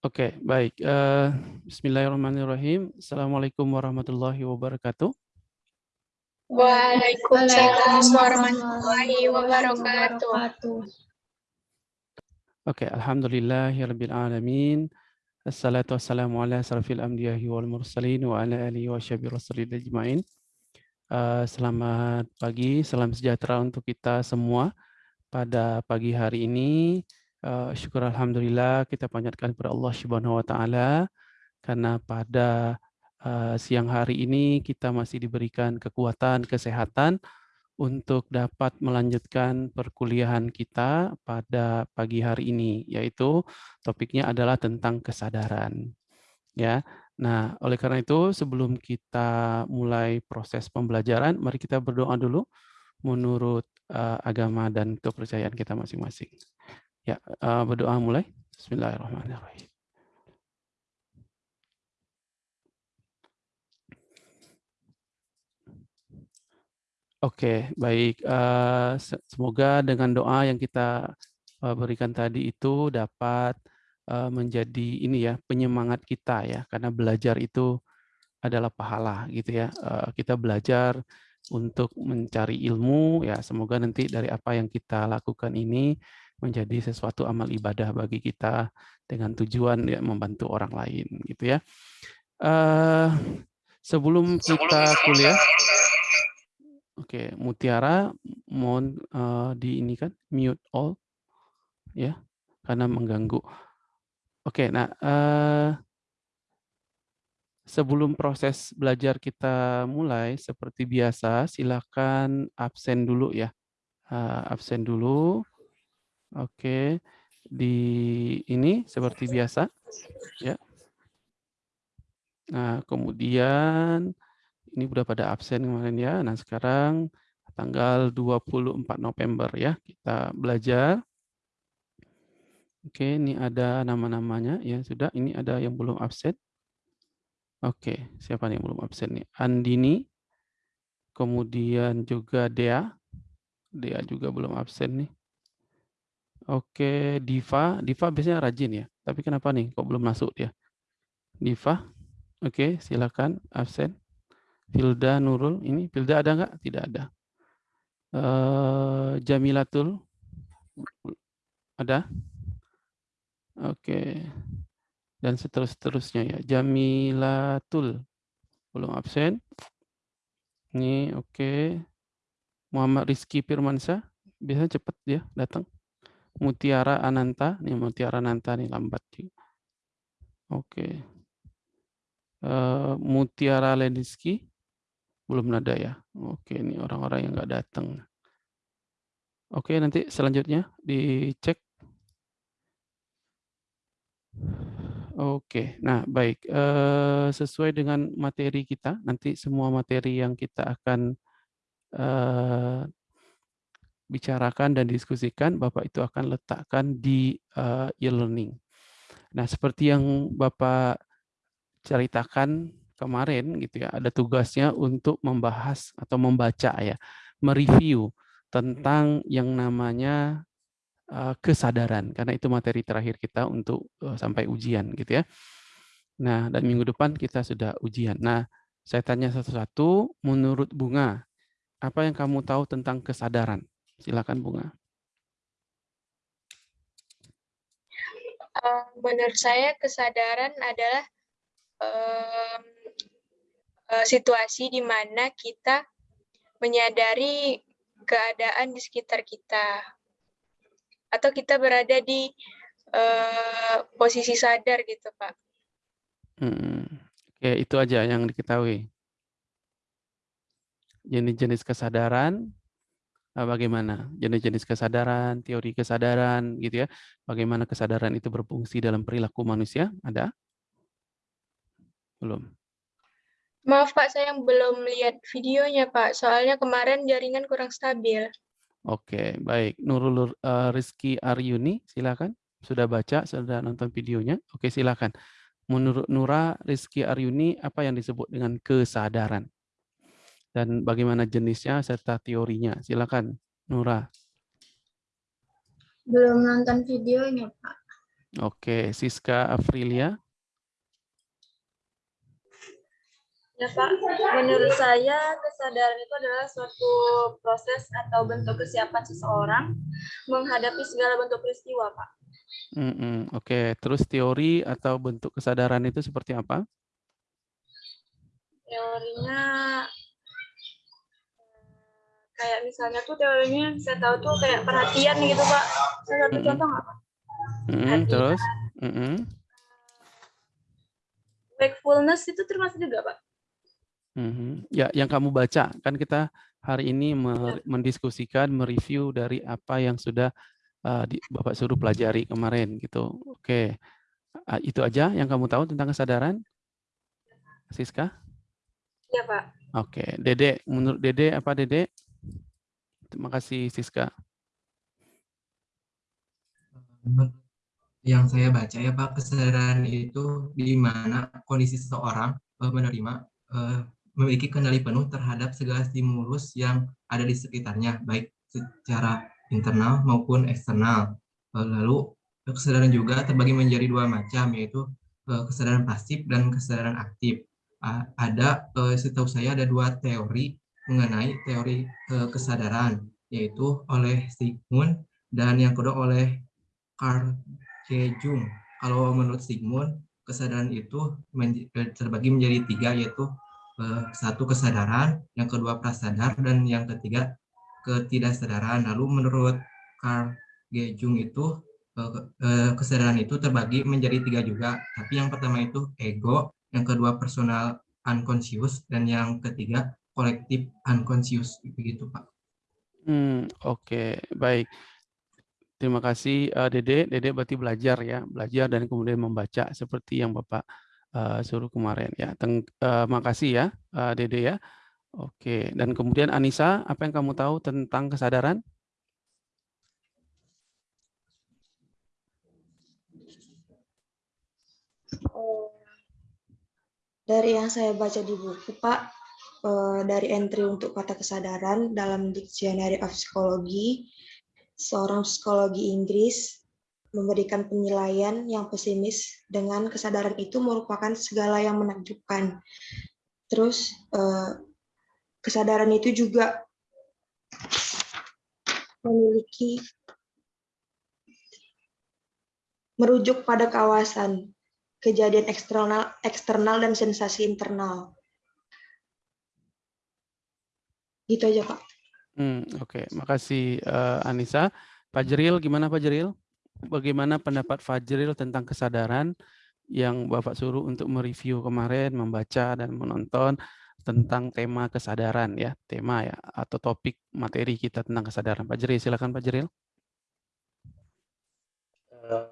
Oke, baik. Uh, Bismillahirrahmanirrahim. Assalamualaikum warahmatullahi wabarakatuh. Waalaikumsalam warahmatullahi wabarakatuh. Oke, alhamdulillahirabbil alamin. Assalatu wassalamu ala asrafil anbiya'i wal mursalin wa ala alihi wa sahbihi rasulil ajmain. Uh, selamat pagi, salam sejahtera untuk kita semua pada pagi hari ini. Uh, syukur alhamdulillah kita panjatkan kepada Allah Subhanahu wa taala karena pada uh, siang hari ini kita masih diberikan kekuatan, kesehatan untuk dapat melanjutkan perkuliahan kita pada pagi hari ini yaitu topiknya adalah tentang kesadaran. Ya. Nah, oleh karena itu sebelum kita mulai proses pembelajaran, mari kita berdoa dulu menurut uh, agama dan kepercayaan kita masing-masing. Ya, uh, berdoa mulai. Bismillahirrahmanirrahim. Oke, baik. Uh, semoga dengan doa yang kita uh, berikan tadi itu dapat uh, menjadi ini ya penyemangat kita ya, karena belajar itu adalah pahala gitu ya. Uh, kita belajar untuk mencari ilmu ya. Semoga nanti dari apa yang kita lakukan ini menjadi sesuatu amal ibadah bagi kita dengan tujuan ya membantu orang lain gitu ya. Uh, sebelum kita kuliah, oke okay, Mutiara mohon uh, di ini kan mute all ya karena mengganggu. Oke, okay, nah uh, sebelum proses belajar kita mulai seperti biasa silakan absen dulu ya, uh, absen dulu. Oke, di ini seperti biasa, ya. Nah, kemudian ini udah pada absen kemarin ya. Nah, sekarang tanggal 24 November ya, kita belajar. Oke, ini ada nama-namanya ya sudah. Ini ada yang belum absen. Oke, siapa yang belum absen nih? Andini, kemudian juga Dea. Dea juga belum absen nih. Oke, Diva. Diva biasanya rajin ya. Tapi kenapa nih kok belum masuk dia? Diva. Oke, silakan absen. Filda Nurul. Ini Filda ada nggak? Tidak ada. Uh, Jamilatul. Ada? Oke. Dan seterus-terusnya ya. Jamilatul. Belum absen. Ini oke. Muhammad Rizky Firmansyah. Biasanya cepat dia datang. Mutiara Ananta, nih Mutiara Ananta nih lambat juga. Oke. Uh, Mutiara Leniski belum ada ya. Oke, ini orang-orang yang nggak datang. Oke, nanti selanjutnya dicek. Oke, nah baik. Uh, sesuai dengan materi kita, nanti semua materi yang kita akan uh, bicarakan dan diskusikan, Bapak itu akan letakkan di uh, e-learning. Nah, seperti yang Bapak ceritakan kemarin gitu ya, ada tugasnya untuk membahas atau membaca ya, mereview tentang yang namanya uh, kesadaran karena itu materi terakhir kita untuk uh, sampai ujian gitu ya. Nah, dan minggu depan kita sudah ujian. Nah, saya tanya satu-satu menurut Bunga, apa yang kamu tahu tentang kesadaran? Silakan Bunga. Menurut saya kesadaran adalah um, situasi di mana kita menyadari keadaan di sekitar kita atau kita berada di uh, posisi sadar gitu Pak. Hmm. Oke, itu aja yang diketahui. Jenis-jenis kesadaran bagaimana jenis-jenis kesadaran, teori kesadaran gitu ya. Bagaimana kesadaran itu berfungsi dalam perilaku manusia? Ada? Belum. Maaf Pak, saya belum lihat videonya Pak. Soalnya kemarin jaringan kurang stabil. Oke, baik. Nurul uh, Rizky Aryuni, silakan. Sudah baca, sudah nonton videonya? Oke, silakan. Menurut Nura Rizky Aryuni, apa yang disebut dengan kesadaran? Dan bagaimana jenisnya serta teorinya. Silakan, Nura. Belum nonton videonya, Pak. Oke, Siska Afrilia. Ya Pak, menurut saya kesadaran itu adalah suatu proses atau bentuk kesiapan seseorang menghadapi segala bentuk peristiwa Pak. Mm -mm. Oke, terus teori atau bentuk kesadaran itu seperti apa? Teorinya kayak misalnya tuh teorinya saya tahu tuh kayak perhatian gitu Pak. Saya satu contoh nggak Pak? Mm -mm. Perhatian. Terus? Mm -mm. Wakefulness itu termasuk juga Pak. Mhm. Ya, yang kamu baca kan kita hari ini mer- mendiskusikan, mereview dari apa yang sudah uh, di, Bapak suruh pelajari kemarin gitu. Oke, Ah, itu aja yang kamu tahu tentang kesadaran, Siska? Iya Pak. Oke, Dede, menurut Dede apa Dede? Terima kasih Siska. Yang saya baca ya Pak, kesadaran itu di mana kondisi seseorang eh, menerima eh, memiliki kendali penuh terhadap segala stimulus yang ada di sekitarnya, baik secara internal maupun eksternal. Eh, Lalu kesadaran juga terbagi menjadi dua macam, yaitu kesadaran pasif dan kesadaran aktif. Ada, setahu saya ada dua teori mengenai teori eh, kesadaran, yaitu oleh Sigmund dan yang kedua oleh Carl J. Jung. Kalau menurut Sigmund, kesadaran itu menj- eh, terbagi menjadi tiga, yaitu eh, satu kesadaran, yang kedua prasadar, dan yang ketiga ketidaksadaran. Lalu menurut Carl G. Jung itu eh, eh, kesadaran itu terbagi menjadi tiga juga. Tapi yang pertama itu ego, yang kedua personal unconscious, dan yang ketiga kolektif unconscious. Begitu Pak. Hmm, oke, baik. Terima kasih eh, Dede. Dede berarti belajar ya, belajar dan kemudian membaca seperti yang Bapak eh, suruh kemarin ya. Teng, eh, makasih ya eh, Dede ya. Oke, dan kemudian Anissa, apa yang kamu tahu tentang kesadaran? Eh, Dari yang saya baca di buku, Pak, eh, dari entry untuk kata kesadaran dalam Dictionary of Psychology, seorang psikologi Inggris memberikan penilaian yang pesimis dengan kesadaran itu merupakan segala yang menakjubkan. Terus eh, kesadaran itu juga memiliki merujuk pada kawasan kejadian eksternal eksternal dan sensasi internal. Gitu aja, Pak. Hmm, oke, makasih eh, Anissa. Fajril, gimana Fajril? Bagaimana pendapat Fajril tentang kesadaran yang Bapak suruh untuk mereview kemarin, membaca dan menonton tentang tema kesadaran ya, tema ya atau topik materi kita tentang kesadaran. Fajril, silakan Fajril. Eh,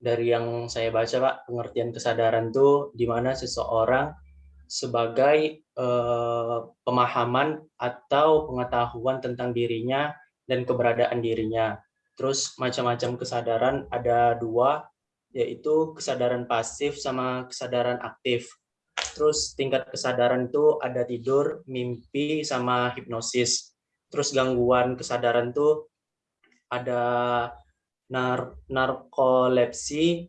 dari yang saya baca Pak, pengertian kesadaran itu di mana seseorang sebagai eh, pemahaman atau pengetahuan tentang dirinya dan keberadaan dirinya. Terus macam-macam kesadaran ada dua, yaitu kesadaran pasif sama kesadaran aktif. Terus tingkat kesadaran itu ada tidur, mimpi, sama hipnosis. Terus gangguan kesadaran itu ada nar narkolepsi,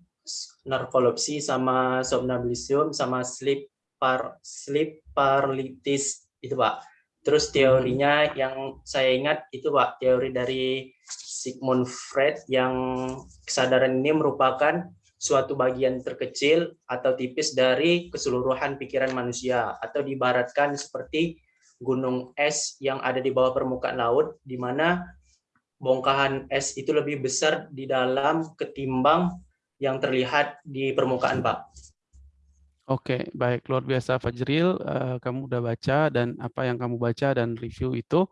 narkolepsi sama somnambulisme sama sleep par sleep paralysis itu Pak. Terus teorinya yang saya ingat itu Pak, teori dari Sigmund Freud yang kesadaran ini merupakan suatu bagian terkecil atau tipis dari keseluruhan pikiran manusia atau diibaratkan seperti gunung es yang ada di bawah permukaan laut di mana bongkahan es itu lebih besar di dalam ketimbang yang terlihat di permukaan, Pak. Oke, baik luar biasa Fajril, eh, kamu udah baca dan apa yang kamu baca dan review itu,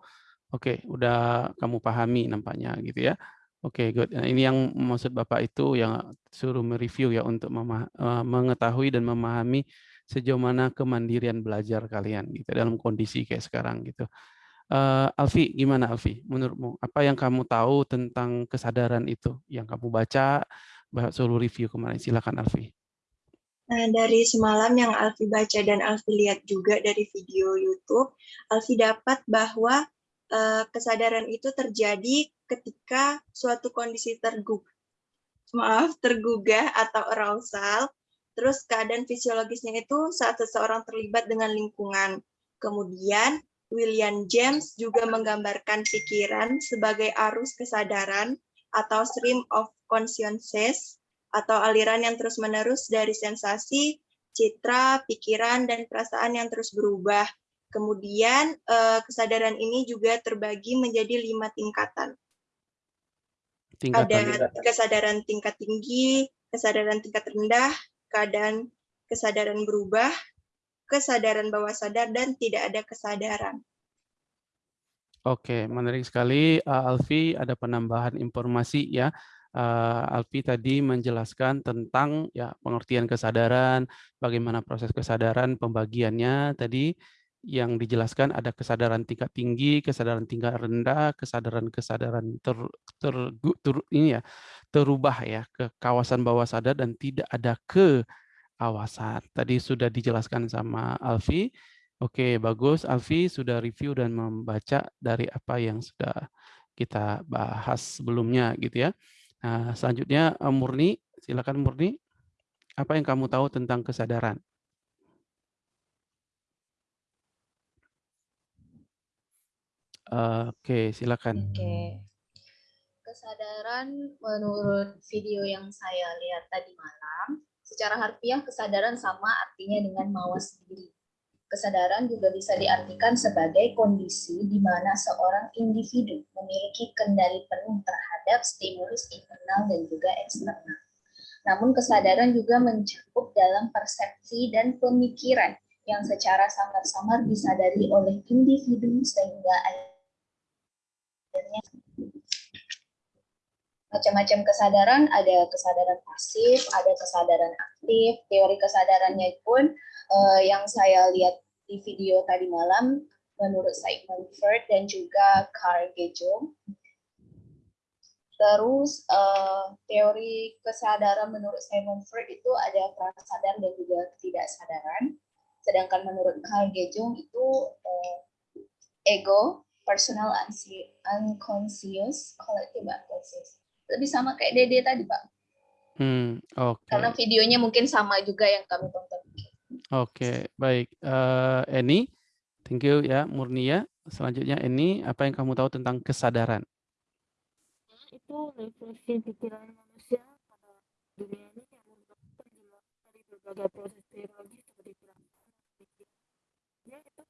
oke, udah kamu pahami nampaknya gitu ya. Oke, good. Nah, ini yang maksud Bapak itu yang suruh mereview ya untuk eh, mengetahui dan memahami sejauh mana kemandirian belajar kalian gitu dalam kondisi kayak sekarang gitu. Eh, Alfi, gimana Alfi? Menurutmu apa yang kamu tahu tentang kesadaran itu yang kamu baca, suruh review kemarin? Silakan Alfi. Nah, dari semalam yang Alfi baca dan Alfi lihat juga dari video YouTube, Alfi dapat bahwa eh, kesadaran itu terjadi ketika suatu kondisi tergu- maaf, tergugah atau arousal. Terus keadaan fisiologisnya itu saat seseorang terlibat dengan lingkungan. Kemudian William James juga menggambarkan pikiran sebagai arus kesadaran atau stream of consciousness atau aliran yang terus-menerus dari sensasi, citra, pikiran, dan perasaan yang terus berubah. Kemudian eh, kesadaran ini juga terbagi menjadi lima tingkatan. Tingkatan. Ada kesadaran tingkat tinggi, kesadaran tingkat rendah, keadaan kesadaran berubah, kesadaran bawah sadar, dan tidak ada kesadaran. Oke, menarik sekali, uh, Alfi. Ada penambahan informasi ya. Uh, Alfi tadi menjelaskan tentang ya pengertian kesadaran, bagaimana proses kesadaran, pembagiannya tadi yang dijelaskan ada kesadaran tingkat tinggi, kesadaran tingkat rendah, kesadaran-kesadaran ter, ter, ter, ini ya terubah ya ke kawasan bawah sadar dan tidak ada keawasan. Tadi sudah dijelaskan sama Alfi. Oke, bagus. Alfi sudah review dan membaca dari apa yang sudah kita bahas sebelumnya gitu ya. Nah, selanjutnya eh, Murni, silakan Murni. Apa yang kamu tahu tentang kesadaran? Oke, silakan. Oke. Kesadaran menurut video yang saya lihat tadi malam, secara harfiah kesadaran sama artinya dengan mawas diri Kesadaran juga bisa diartikan sebagai kondisi di mana seorang individu memiliki kendali penuh terhadap stimulus internal dan juga eksternal. Namun kesadaran juga mencakup dalam persepsi dan pemikiran yang secara samar-samar disadari oleh individu sehingga akhirnya macam-macam kesadaran, ada kesadaran pasif, ada kesadaran aktif. Teori kesadarannya pun uh, yang saya lihat di video tadi malam menurut Sigmund Freud dan juga Carl Jung. Terus uh, teori kesadaran menurut Sigmund Freud itu ada prasadar dan juga ketidaksadaran. Sedangkan menurut Carl Jung itu uh, ego, personal unconscious, collective unconscious. Lebih sama kayak Dede tadi, Pak. Hmm. Okay. Karena videonya mungkin sama juga yang kami tonton. Oke, baik. Uh, Eni, thank you ya Murnia. Selanjutnya Eni, apa yang kamu tahu tentang kesadaran? Itu refleksi pikiran manusia pada dunia ini yang terjemah dari berbagai proses teologi seperti ya itu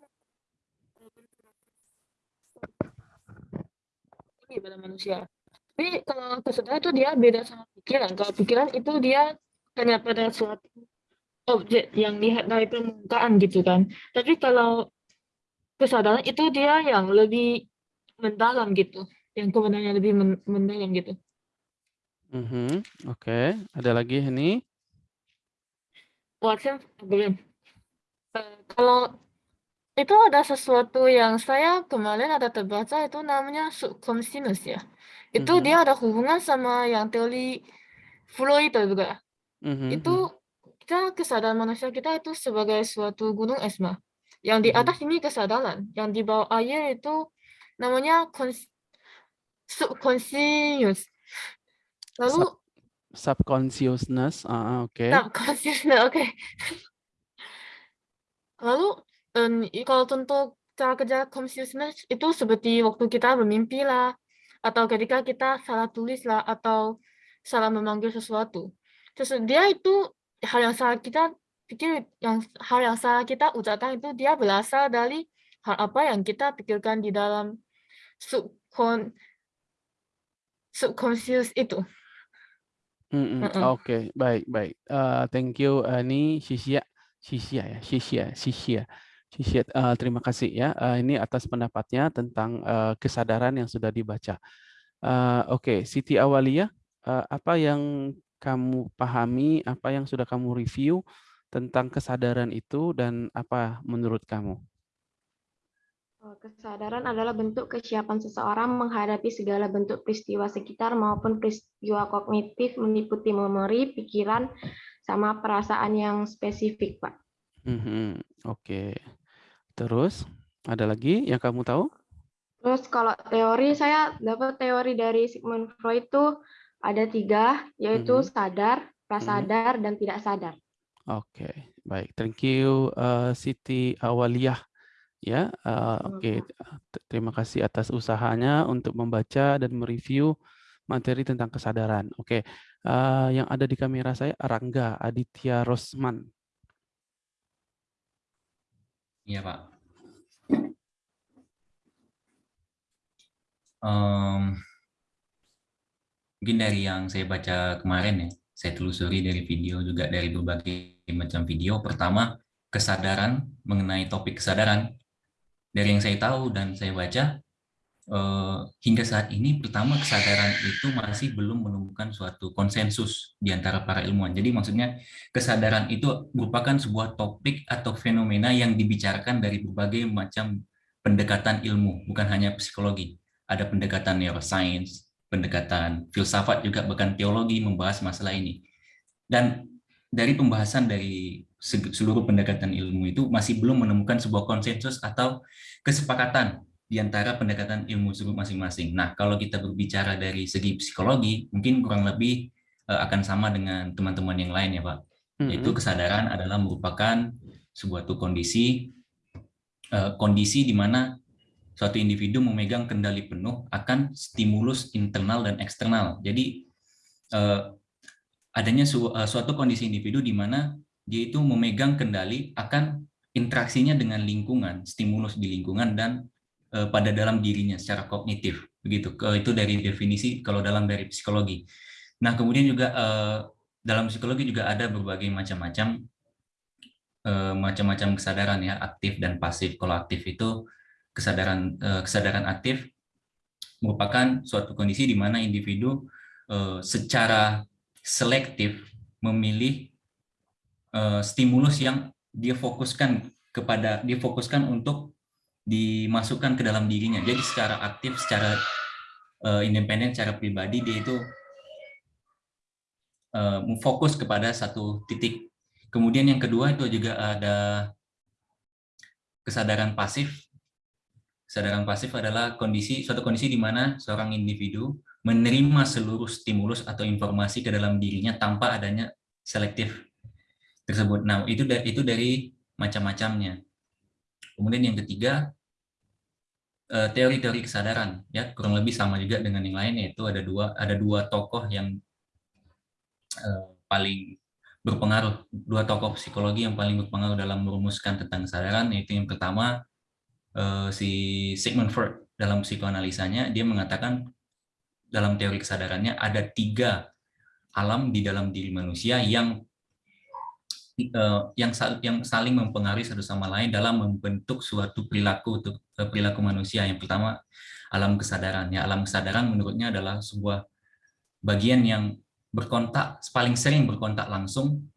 ini pada manusia. Tapi kalau kesadaran itu dia beda sama pikiran. Kalau pikiran itu dia hanya pada suatu objek yang lihat dari permukaan gitu kan. Tapi kalau kesadaran itu dia yang lebih mendalam gitu, yang kebenarannya lebih mendalam gitu. Mm -hmm. Oke, okay. ada lagi ini? Watson belum. Uh, kalau itu ada sesuatu yang saya kemarin ada terbaca itu namanya subconscious ya. Itu mm -hmm. dia ada hubungan sama yang teori Freud juga. Mm -hmm. Itu mhm kita kesadaran manusia kita itu sebagai suatu gunung es mah. Yang di hmm. atas ini kesadaran, yang di bawah air itu namanya subconscious. Lalu Sub subconsciousness, uh, oke. Okay. Subconsciousness, oke. Okay. Lalu um, kalau untuk cara kerja consciousness itu seperti waktu kita bermimpi lah, atau ketika kita salah tulis lah, atau salah memanggil sesuatu. Terus dia itu hal yang salah kita pikir yang hal yang salah kita ucapkan itu dia berasal dari hal apa yang kita pikirkan di dalam subcon subconscious itu. Mm -mm. Oke, okay. baik baik. Uh, thank you. Uh, ini Sisia, Sisia ya, Sisia, Sisia, Sisia. Uh, terima kasih ya. Uh, ini atas pendapatnya tentang uh, kesadaran yang sudah dibaca. Uh, Oke, okay. Siti Awalia, uh, apa yang kamu pahami, apa yang sudah kamu review tentang kesadaran itu dan apa menurut kamu? Oh, kesadaran adalah bentuk kesiapan seseorang menghadapi segala bentuk peristiwa sekitar maupun peristiwa kognitif meliputi memori, pikiran, sama perasaan yang spesifik, Pak. Mm -hmm. Oke. Okay. Terus, ada lagi yang kamu tahu? Terus kalau teori, saya dapat teori dari Sigmund Freud itu ada tiga, yaitu Mhm. sadar, Mhm. prasadar, dan tidak sadar. Oke, baik. Thank you, eh, Siti Awaliyah. Ya, eh, oke. T- Terima kasih atas usahanya untuk membaca dan mereview materi tentang kesadaran. Oke, eh, yang ada di kamera saya Rangga Aditya Rosman. Iya, Pak. Em, mungkin dari yang saya baca kemarin ya, saya telusuri dari video juga dari berbagai macam video. Pertama, kesadaran mengenai topik kesadaran. Dari yang saya tahu dan saya baca, eh, hingga saat ini pertama kesadaran itu masih belum menemukan suatu konsensus di antara para ilmuwan. Jadi maksudnya kesadaran itu merupakan sebuah topik atau fenomena yang dibicarakan dari berbagai macam pendekatan ilmu, bukan hanya psikologi. Ada pendekatan neuroscience, pendekatan filsafat juga, bahkan teologi membahas masalah ini. Dan dari pembahasan dari seluruh pendekatan ilmu itu masih belum menemukan sebuah konsensus atau kesepakatan di antara pendekatan ilmu tersebut masing-masing. Nah, kalau kita berbicara dari segi psikologi, mungkin kurang lebih eh, akan sama dengan teman-teman yang lain ya, Pak. Yaitu Mhm. kesadaran adalah merupakan sebuah tuh kondisi eh, kondisi di mana suatu individu memegang kendali penuh akan stimulus internal dan eksternal. Jadi eh, adanya su- eh, suatu kondisi individu di mana dia itu memegang kendali akan interaksinya dengan lingkungan, stimulus di lingkungan dan eh, pada dalam dirinya secara kognitif. Begitu. Itu dari definisi kalau dalam dari psikologi. Nah, kemudian juga eh, dalam psikologi juga ada berbagai macam-macam eh, macam-macam kesadaran ya, aktif dan pasif. Kalau aktif itu kesadaran eh, kesadaran aktif merupakan suatu kondisi di mana individu eh, secara selektif memilih eh, stimulus yang dia fokuskan kepada dia fokuskan untuk dimasukkan ke dalam dirinya. Jadi secara aktif, secara eh, independen, secara pribadi dia itu eh, fokus kepada satu titik. Kemudian yang kedua itu juga ada kesadaran pasif. Kesadaran pasif adalah kondisi suatu kondisi di mana seorang individu menerima seluruh stimulus atau informasi ke dalam dirinya tanpa adanya selektif tersebut. Nah, itu itu dari macam-macamnya. Kemudian yang ketiga eh, teori-teori kesadaran ya kurang lebih sama juga dengan yang lain yaitu ada dua ada dua tokoh yang eh, paling berpengaruh dua tokoh psikologi yang paling berpengaruh dalam merumuskan tentang kesadaran yaitu yang pertama eh, si Sigmund Freud dalam psikoanalisanya dia mengatakan dalam teori kesadarannya ada tiga alam di dalam diri manusia yang eh, yang yang saling mempengaruhi satu sama lain dalam membentuk suatu perilaku eh, perilaku manusia. Yang pertama alam kesadaran. Ya, alam kesadaran menurutnya adalah sebuah bagian yang berkontak paling sering berkontak langsung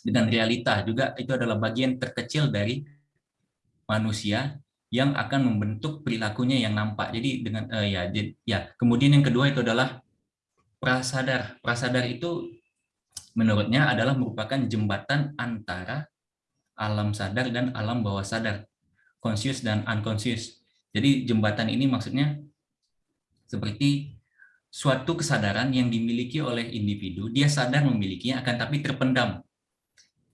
dengan realita. Juga itu adalah bagian terkecil dari manusia yang akan membentuk perilakunya yang nampak. Jadi dengan eh, ya ya kemudian yang kedua itu adalah prasadar. Prasadar itu menurutnya adalah merupakan jembatan antara alam sadar dan alam bawah sadar, conscious dan unconscious. Jadi jembatan ini maksudnya seperti suatu kesadaran yang dimiliki oleh individu, dia sadar memilikinya akan tapi terpendam.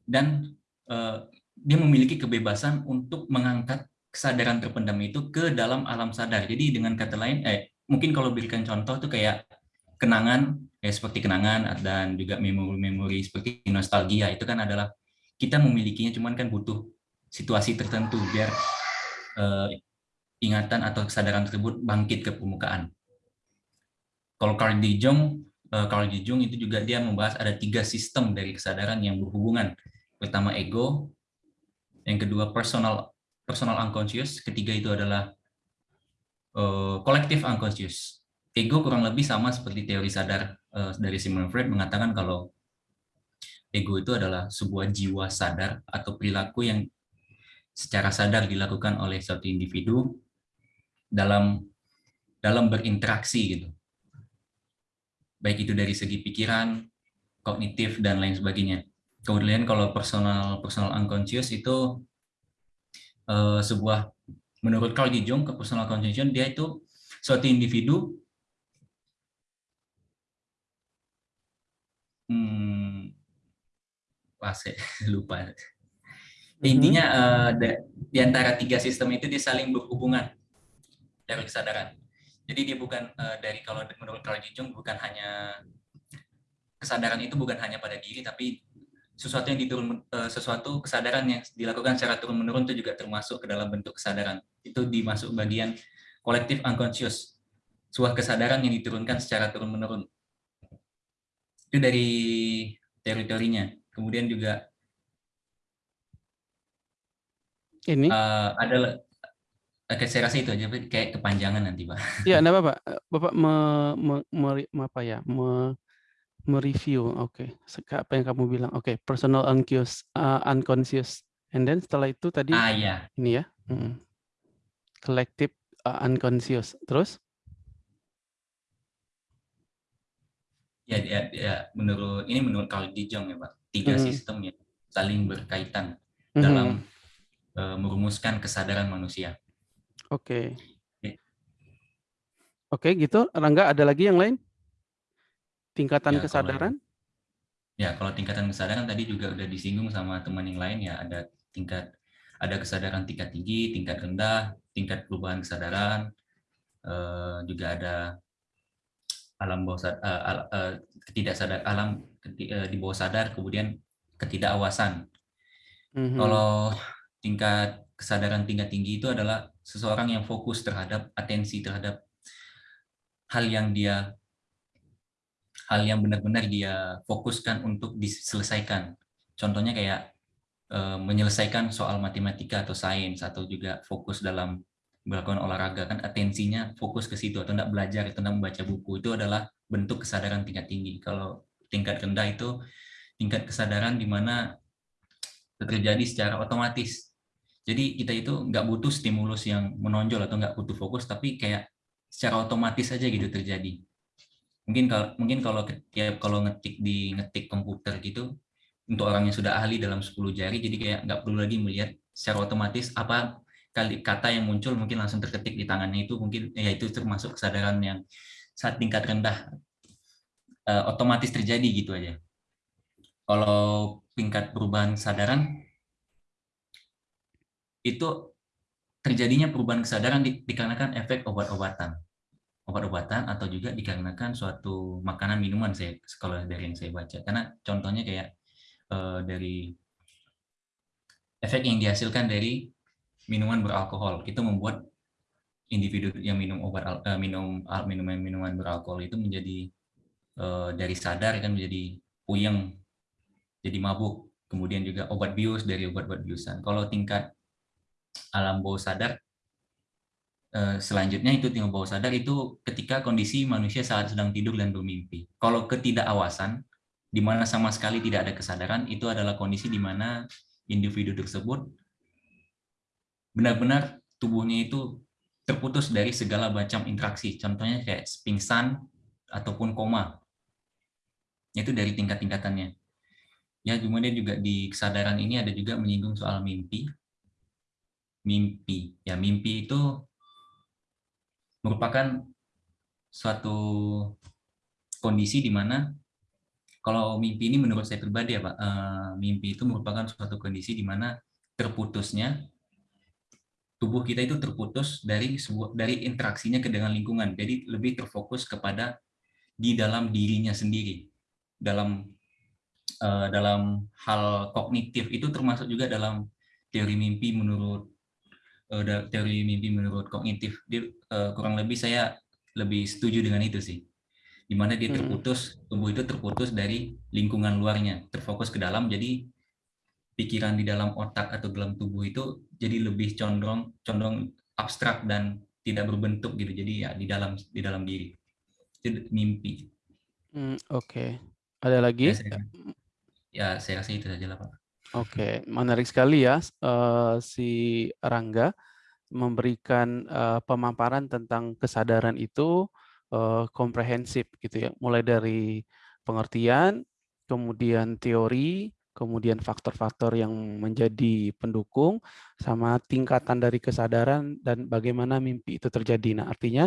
Dan eh, dia memiliki kebebasan untuk mengangkat kesadaran terpendam itu ke dalam alam sadar. Jadi dengan kata lain, eh mungkin kalau berikan contoh tuh kayak kenangan, ya seperti kenangan dan juga memori-memori seperti nostalgia itu kan adalah kita memilikinya, cuman kan butuh situasi tertentu biar eh, ingatan atau kesadaran tersebut bangkit ke permukaan. Kalau Carl de Jong, eh, Carl de Jong itu juga dia membahas ada tiga sistem dari kesadaran yang berhubungan. Pertama ego, yang kedua personal personal unconscious, ketiga itu adalah eh, collective unconscious. Ego kurang lebih sama seperti teori sadar eh, dari Sigmund Freud mengatakan kalau ego itu adalah sebuah jiwa sadar atau perilaku yang secara sadar dilakukan oleh suatu individu dalam dalam berinteraksi gitu. Baik itu dari segi pikiran, kognitif dan lain sebagainya. Kemudian kalau personal personal unconscious itu eh, sebuah menurut Carl Jung ke personal conscious dia itu suatu individu hmm, wah, saya lupa. Mhm. Intinya da- di antara tiga sistem itu dia saling berhubungan dari kesadaran. Jadi dia bukan eh, dari kalau menurut Carl Jung bukan hanya kesadaran itu bukan hanya pada diri tapi sesuatu yang diturun eh, sesuatu kesadaran yang dilakukan secara turun menurun itu juga termasuk ke dalam bentuk kesadaran. Itu dimasuk bagian kolektif unconscious. Sebuah kesadaran yang diturunkan secara turun menurun. Itu dari teori-teorinya. Kemudian juga Ini? eh, ada Oke, saya rasa itu aja, kayak kepanjangan nanti, Pak. Ya, enggak apa-apa. Bapak me, me, me- me- apa ya? Me, mereview. Oke. Seka- Apa yang kamu bilang? Oke, personal unconscious, uh, unconscious. And then setelah itu tadi Ah, iya. ini ya. mm, Collective uh, unconscious. Terus? Ya, ya, ya, menurut ini menurut Carl Jung ya, Pak. Tiga Mhm. sistem yang saling berkaitan Mhm. dalam eh, merumuskan kesadaran manusia. Oke. Oke. Oke, gitu. Rangga, ada lagi yang lain? Tingkatan Ya, kalau kesadaran? Ya, kalau tingkatan kesadaran tadi juga udah disinggung sama teman yang lain ya, ada tingkat ada kesadaran tingkat tinggi, tingkat rendah, tingkat perubahan kesadaran, eh, juga ada alam bawah sadar, ketidaksadar alam keti- eh, di bawah sadar, kemudian ketidakawasan. Mhm. Kalau tingkat kesadaran tingkat tinggi itu adalah seseorang yang fokus terhadap atensi terhadap hal yang dia hal yang benar-benar dia fokuskan untuk diselesaikan. Contohnya kayak eh, menyelesaikan soal matematika atau sains atau juga fokus dalam melakukan olahraga kan atensinya fokus ke situ atau tidak belajar atau tidak membaca buku itu adalah bentuk kesadaran tingkat tinggi. Kalau tingkat rendah itu tingkat kesadaran di mana terjadi secara otomatis. Jadi kita itu nggak butuh stimulus yang menonjol atau nggak butuh fokus, tapi kayak secara otomatis aja gitu terjadi. Mungkin kalau mungkin kalau tiap kalau ngetik di ngetik komputer gitu untuk orang yang sudah ahli dalam 10 jari, jadi kayak nggak perlu lagi melihat secara otomatis apa kali kata yang muncul mungkin langsung terketik di tangannya itu mungkin ya itu termasuk kesadaran yang saat tingkat rendah eh, otomatis terjadi gitu aja. Kalau tingkat perubahan kesadaran itu terjadinya perubahan kesadaran di- dikarenakan efek obat-obatan. Obat-obatan atau juga dikarenakan suatu makanan minuman saya kalau dari yang saya baca. Karena contohnya kayak eh, dari efek yang dihasilkan dari minuman beralkohol. Itu membuat individu yang minum obat eh, minum al- minuman minuman beralkohol itu menjadi eh, dari sadar kan menjadi puyeng jadi mabuk. Kemudian juga obat bius dari obat-obat biusan. Kalau tingkat alam bawah sadar selanjutnya itu tingkat bawah sadar itu ketika kondisi manusia saat sedang tidur dan bermimpi. Kalau ketidakawasan di mana sama sekali tidak ada kesadaran itu adalah kondisi di mana individu tersebut benar-benar tubuhnya itu terputus dari segala macam interaksi. Contohnya kayak pingsan ataupun koma. Itu dari tingkat-tingkatannya. Ya kemudian juga di kesadaran ini ada juga menyinggung soal mimpi. Mimpi. Ya mimpi itu merupakan suatu kondisi di mana kalau mimpi ini menurut saya pribadi ya Pak eh, mimpi itu merupakan suatu kondisi di mana terputusnya tubuh kita itu terputus dari sebuah dari interaksinya ke dengan lingkungan. Jadi lebih terfokus kepada di dalam dirinya sendiri. Dalam eh, dalam hal kognitif itu termasuk juga dalam teori mimpi menurut teori mimpi menurut kognitif dia eh, kurang lebih saya lebih setuju dengan itu sih di mana dia Hmm. terputus tubuh itu terputus dari lingkungan luarnya terfokus ke dalam jadi pikiran di dalam otak atau dalam tubuh itu jadi lebih condong condong abstrak dan tidak berbentuk gitu jadi ya di dalam di dalam diri itu mimpi Hmm, Oke. Ada ya lagi? saya, ya saya rasa itu saja lah pak Oke, menarik sekali ya eh, si Rangga memberikan eh, pemaparan tentang kesadaran itu eh, komprehensif gitu ya, mulai dari pengertian, kemudian teori, kemudian faktor-faktor yang menjadi pendukung, sama tingkatan dari kesadaran dan bagaimana mimpi itu terjadi. Nah, artinya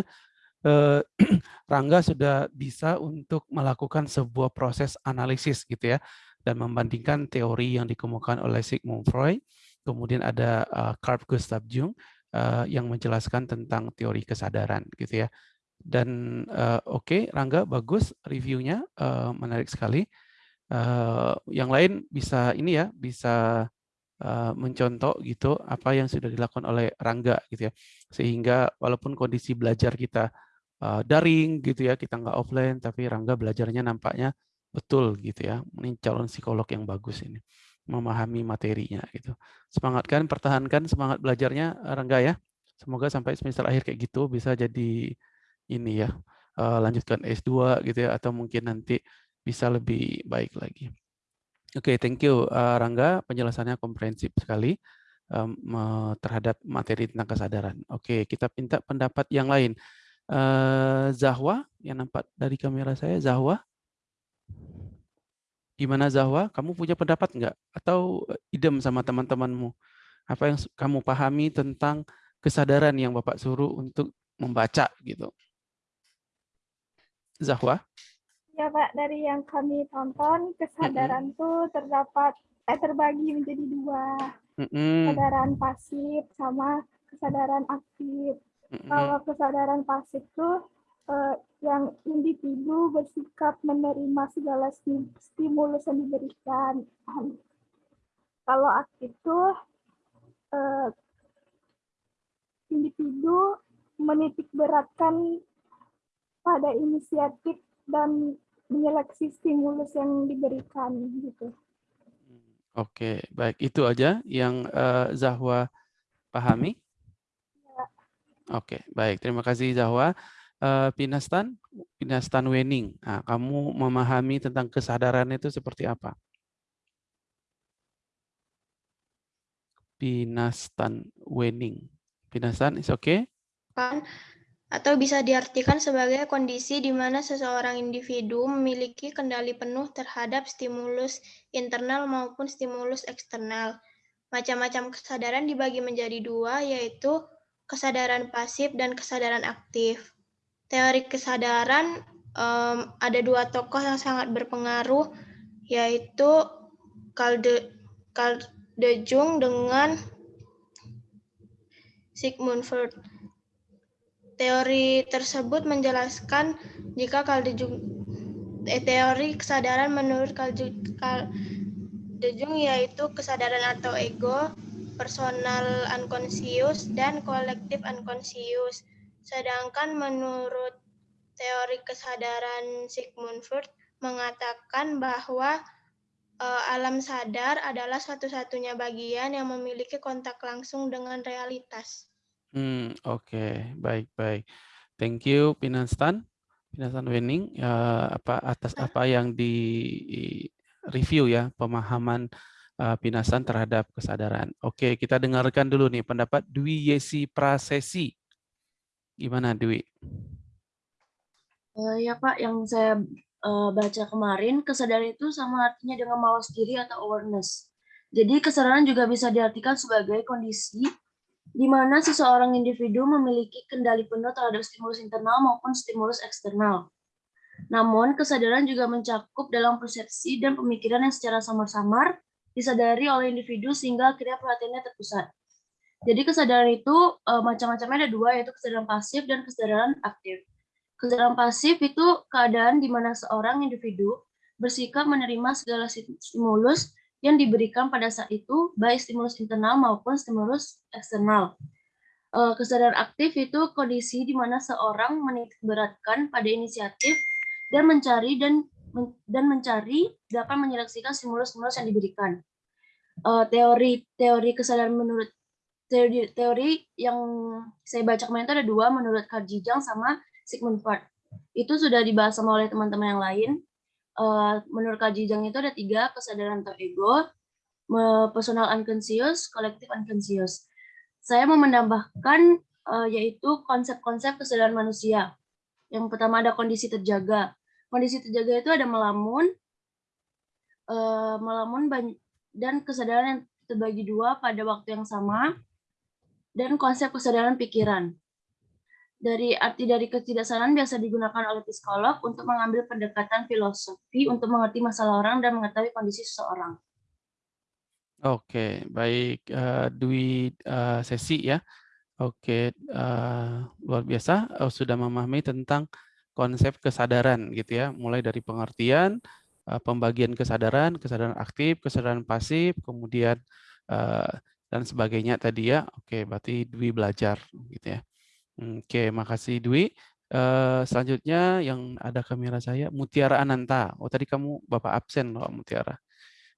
Rangga sudah bisa untuk melakukan sebuah proses analisis gitu ya dan membandingkan teori yang dikemukakan oleh Sigmund Freud, kemudian ada uh, Carl Gustav Jung uh, yang menjelaskan tentang teori kesadaran gitu ya. Dan uh, oke, okay, Rangga bagus reviewnya, uh, menarik sekali. Uh, yang lain bisa ini ya, bisa uh, mencontoh gitu apa yang sudah dilakukan oleh Rangga gitu ya, sehingga walaupun kondisi belajar kita uh, daring gitu ya, kita nggak offline, tapi Rangga belajarnya nampaknya betul gitu ya. Ini calon psikolog yang bagus ini, memahami materinya gitu. Semangatkan, pertahankan semangat belajarnya Rangga ya. Semoga sampai semester akhir kayak gitu bisa jadi ini ya, uh, lanjutkan S2 gitu ya, atau mungkin nanti bisa lebih baik lagi. Oke, okay, thank you uh, Rangga, penjelasannya komprehensif sekali terhadap materi tentang kesadaran. Oke, okay, kita minta pendapat yang lain. Zahwa, yang nampak dari kamera saya, Zahwa. Gimana Zahwa? Kamu punya pendapat nggak? Atau idem sama teman-temanmu? Apa yang kamu pahami tentang kesadaran yang Bapak suruh untuk membaca gitu? Zahwa? Ya Pak, dari yang kami tonton, kesadaran itu terdapat eh, terbagi menjadi dua. Mm -hmm. Kesadaran pasif sama kesadaran aktif. Mm -hmm. Kalau kesadaran pasif itu eh, yang individu bersikap menerima segala stimulus yang diberikan. Kalau aktif itu eh, individu menitik beratkan pada inisiatif dan menyeleksi stimulus yang diberikan gitu. Oke, baik itu aja yang uh, Zahwa pahami. Ya. Oke, baik terima kasih Zahwa. Uh, Pinastan, Pinastan Wening. Nah, kamu memahami tentang kesadaran itu seperti apa? Pinastan Wening. Pinastan, is okay? Kan atau bisa diartikan sebagai kondisi di mana seseorang individu memiliki kendali penuh terhadap stimulus internal maupun stimulus eksternal. Macam-macam kesadaran dibagi menjadi dua, yaitu kesadaran pasif dan kesadaran aktif. Teori kesadaran um, ada dua tokoh yang sangat berpengaruh, yaitu Carl de, Carl de Jung dengan Sigmund Freud. Teori tersebut menjelaskan jika Kaldejung eh, teori kesadaran menurut Kaldejung yaitu kesadaran atau ego, personal unconscious, dan kolektif unconscious. Sedangkan menurut teori kesadaran Sigmund Freud mengatakan bahwa uh, alam sadar adalah satu-satunya bagian yang memiliki kontak langsung dengan realitas. Hmm, oke, okay. baik baik. Thank you Pinanstan, Pinanstan Wening uh, apa atas apa yang di review ya pemahaman uh, Pinanstan terhadap kesadaran. Oke, okay, kita dengarkan dulu nih pendapat Dwi Yesi Prasesi. Gimana Dwi? Uh, ya Pak, yang saya uh, baca kemarin kesadaran itu sama artinya dengan mawas diri atau awareness. Jadi kesadaran juga bisa diartikan sebagai kondisi di mana seseorang individu memiliki kendali penuh terhadap stimulus internal maupun stimulus eksternal. Namun, kesadaran juga mencakup dalam persepsi dan pemikiran yang secara samar-samar disadari oleh individu sehingga akhirnya perhatiannya terpusat. Jadi kesadaran itu e, macam-macamnya ada dua, yaitu kesadaran pasif dan kesadaran aktif. Kesadaran pasif itu keadaan di mana seorang individu bersikap menerima segala stimulus yang diberikan pada saat itu, baik stimulus internal maupun stimulus eksternal. Eh, kesadaran aktif itu kondisi di mana seorang menitikberatkan pada inisiatif dan mencari dan dan mencari dapat menyeleksikan stimulus-stimulus yang diberikan. Eh, teori teori kesadaran menurut teori teori yang saya baca kemarin itu ada dua menurut Carl sama Sigmund Freud. Itu sudah dibahas sama oleh teman-teman yang lain uh, menurut Kajijang itu ada tiga kesadaran atau ego, personal unconscious, kolektif unconscious. Saya mau menambahkan uh, yaitu konsep-konsep kesadaran manusia. Yang pertama ada kondisi terjaga. Kondisi terjaga itu ada melamun, uh, melamun dan kesadaran yang terbagi dua pada waktu yang sama, dan konsep kesadaran pikiran. Dari arti dari ketidaksadaran biasa digunakan oleh psikolog untuk mengambil pendekatan filosofi untuk mengerti masalah orang dan mengetahui kondisi seseorang. Oke, baik uh, Dwi uh, Sesi ya. Oke, uh, luar biasa uh, sudah memahami tentang konsep kesadaran gitu ya, mulai dari pengertian, uh, pembagian kesadaran, kesadaran aktif, kesadaran pasif, kemudian uh, dan sebagainya tadi ya. Oke, berarti Dwi belajar gitu ya. Oke, makasih Dwi. Uh, selanjutnya yang ada kamera saya, Mutiara Ananta. Oh tadi kamu Bapak absen loh Mutiara.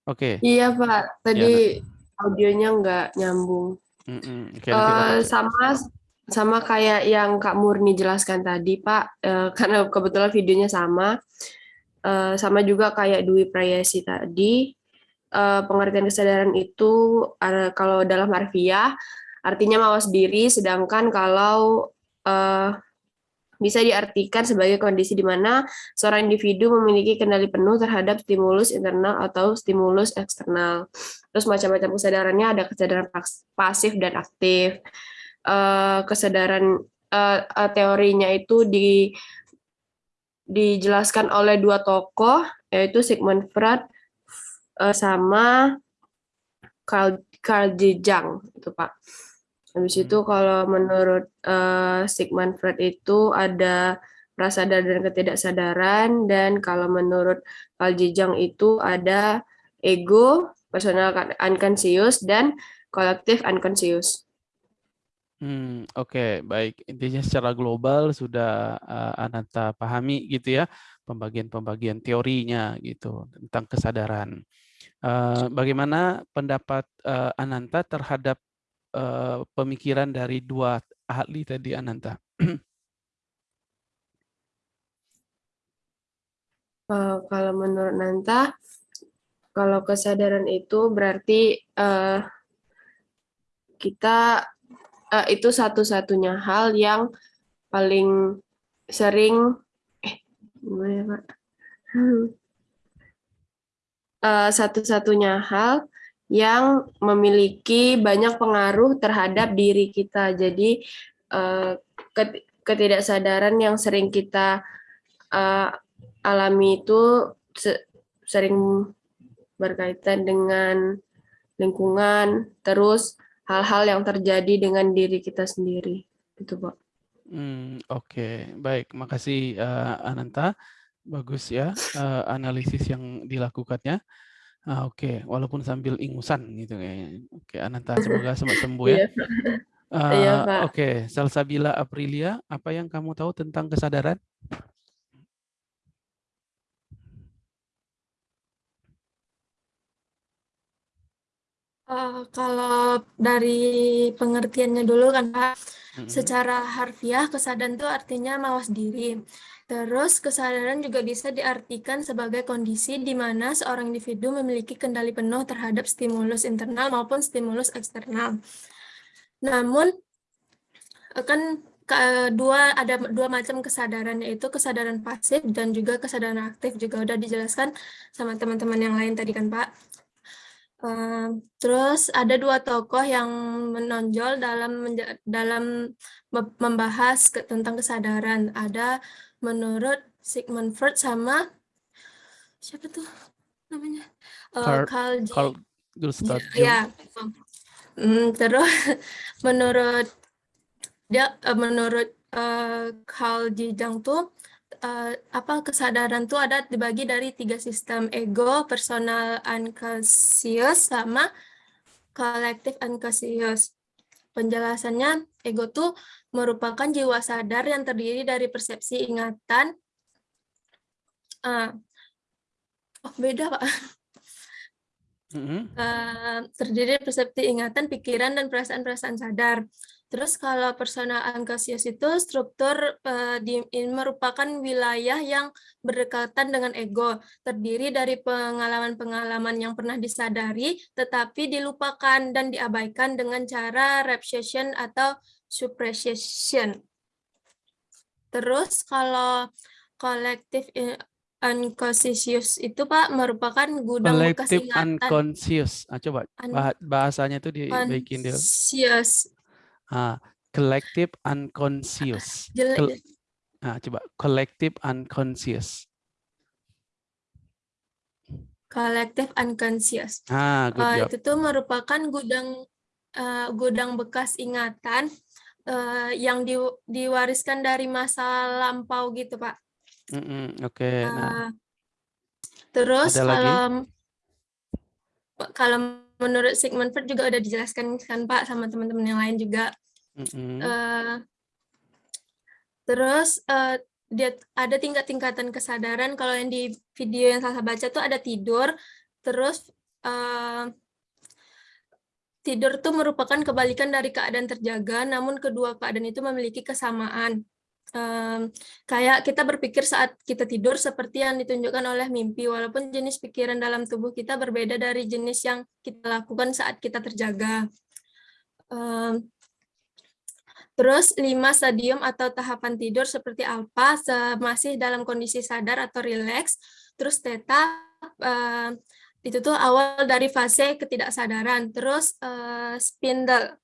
Oke. Iya Pak, Ya, tadi nah. audionya nggak nyambung. Mm -mm. Eh, cek. sama sama kayak yang Kak Murni jelaskan tadi Pak, Eh, karena kebetulan videonya sama. Eh, sama juga kayak Dwi Prayasi tadi. Eh, pengertian kesadaran itu ada kalau dalam harfiah artinya mawas diri, sedangkan kalau eh, bisa diartikan sebagai kondisi di mana seorang individu memiliki kendali penuh terhadap stimulus internal atau stimulus eksternal. Terus macam-macam kesadarannya ada kesadaran pas- pasif dan aktif. Eh, kesadaran eh, eh, teorinya itu di dijelaskan oleh dua tokoh yaitu Sigmund Freud eh, sama Carl Carl Jung itu Pak. Habis itu kalau menurut eh, Sigmund Freud itu ada prasadar dan ketidaksadaran dan kalau menurut Carl Jung itu ada ego, personal unconscious dan kolektif unconscious. Hmm, oke, baik. Intinya secara global sudah uh, Ananta pahami gitu ya, pembagian-pembagian teorinya gitu tentang kesadaran. Uh, bagaimana pendapat uh, Ananta terhadap uh, pemikiran dari dua ahli tadi Ananta? Eh, kalau menurut Nanta, kalau kesadaran itu berarti eh, kita eh, itu satu-satunya hal yang paling sering eh gimana ya, Pak? Hmm. Eh, satu-satunya hal yang memiliki banyak pengaruh terhadap diri kita. Jadi ket- ketidaksadaran yang sering kita eh, alami itu se- sering berkaitan dengan lingkungan, terus hal-hal yang terjadi dengan diri kita sendiri. Itu, Pak. Hmm, oke, baik. Makasih uh, Ananta. Bagus ya uh, analisis yang dilakukannya. Ah, oke, walaupun sambil ingusan gitu kayaknya. Oke, Ananta semoga sempat sembuh ya. Iya, Pak. Iya, Uh, Pak. Oke, Salsabila Aprilia, apa yang kamu tahu tentang kesadaran? Eh, kalau dari pengertiannya dulu kan Pak, Mm-mm. secara harfiah kesadaran itu artinya mawas diri. Terus kesadaran juga bisa diartikan sebagai kondisi di mana seorang individu memiliki kendali penuh terhadap stimulus internal maupun stimulus eksternal. Namun eh, kan ke- dua ada dua macam kesadaran yaitu kesadaran pasif dan juga kesadaran aktif juga udah dijelaskan sama teman-teman yang lain tadi kan Pak. Eh, terus ada dua tokoh yang menonjol dalam dalam me- membahas tentang kesadaran. Ada menurut Sigmund Freud sama siapa tuh namanya? Eh, Carl, Carl J. Carl Gustav Jung. Ya, Hmm, terus menurut dia eh, menurut eh, Carl. Jung tuh eh, apa kesadaran tuh ada dibagi dari tiga sistem ego, personal unconscious sama collective unconscious. Penjelasannya ego tuh merupakan jiwa sadar yang terdiri dari persepsi ingatan. eh, oh beda Pak. Eh, terdiri dari persepsi ingatan, pikiran, dan perasaan-perasaan sadar. Terus kalau personal unconscious itu struktur eh, di, ini merupakan wilayah yang berdekatan dengan ego, terdiri dari pengalaman-pengalaman yang pernah disadari tetapi dilupakan dan diabaikan dengan cara repression atau suppression. Terus kalau collective unconscious itu Pak merupakan gudang bekas Collective ingatan. unconscious. Ah, coba Un- bah- bahasanya itu dibaikin dulu. Unconscious. Ah, collective unconscious. Col- nah, coba collective unconscious. Collective unconscious. Ah, good job. itu tuh merupakan gudang eh, gudang bekas ingatan eh, yang di, diwariskan dari masa lampau gitu, Pak. Mm-mm, Oke, nah Eh, terus ada lagi? kalau kalau menurut Sigmund Freud juga udah dijelaskan kan Pak sama teman-teman yang lain juga. Mm-mm. Eh, terus eh, dia ada tingkat-tingkatan kesadaran kalau yang di video yang saya baca tuh ada tidur terus eh, tidur tuh merupakan kebalikan dari keadaan terjaga namun kedua keadaan itu memiliki kesamaan Em, kayak kita berpikir saat kita tidur seperti yang ditunjukkan oleh mimpi walaupun jenis pikiran dalam tubuh kita berbeda dari jenis yang kita lakukan saat kita terjaga Em, Terus lima stadium atau tahapan tidur seperti se- masih dalam kondisi sadar atau rileks. Terus theta eh, itu tuh awal dari fase ketidaksadaran. Terus eh, spindle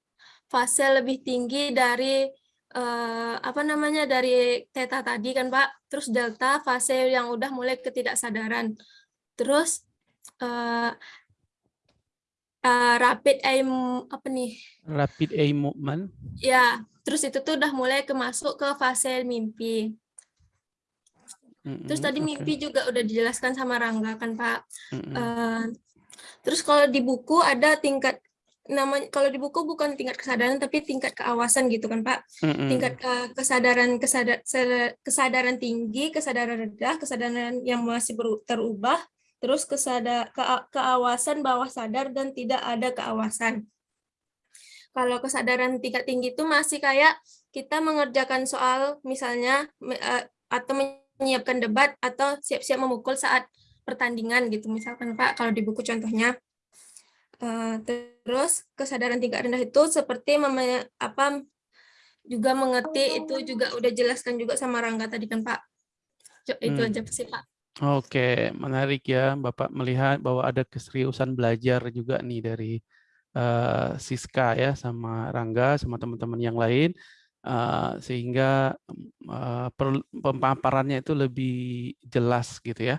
fase lebih tinggi dari eh, apa namanya dari theta tadi kan Pak. Terus delta fase yang udah mulai ketidaksadaran. Terus eh, eh, rapid eye apa nih? Rapid eye movement. Ya, terus itu tuh udah mulai ke masuk ke fase mimpi. Terus tadi oke. mimpi juga udah dijelaskan sama Rangga kan Pak. Mm-mm. Eh, terus kalau di buku ada tingkat namanya kalau di buku bukan tingkat kesadaran tapi tingkat keawasan gitu kan Pak. Mm-mm. Tingkat ke- kesadaran kesada- se- kesadaran tinggi, kesadaran rendah, kesadaran yang masih terubah, terus kesada kea- keawasan bawah sadar dan tidak ada keawasan. Kalau kesadaran tingkat tinggi itu masih kayak kita mengerjakan soal misalnya eh, atau menyiapkan debat atau siap-siap memukul saat pertandingan gitu misalkan Pak kalau di buku contohnya. Eh, terus kesadaran tingkat rendah itu seperti meme- apa juga mengerti itu juga udah jelaskan juga sama Rangga tadi kan Pak. Itu Hmm. aja sih Pak. Oke, menarik ya Bapak melihat bahwa ada keseriusan belajar juga nih dari eh, Siska ya sama Rangga sama teman-teman yang lain eh, sehingga eh, pemaparannya itu lebih jelas gitu ya.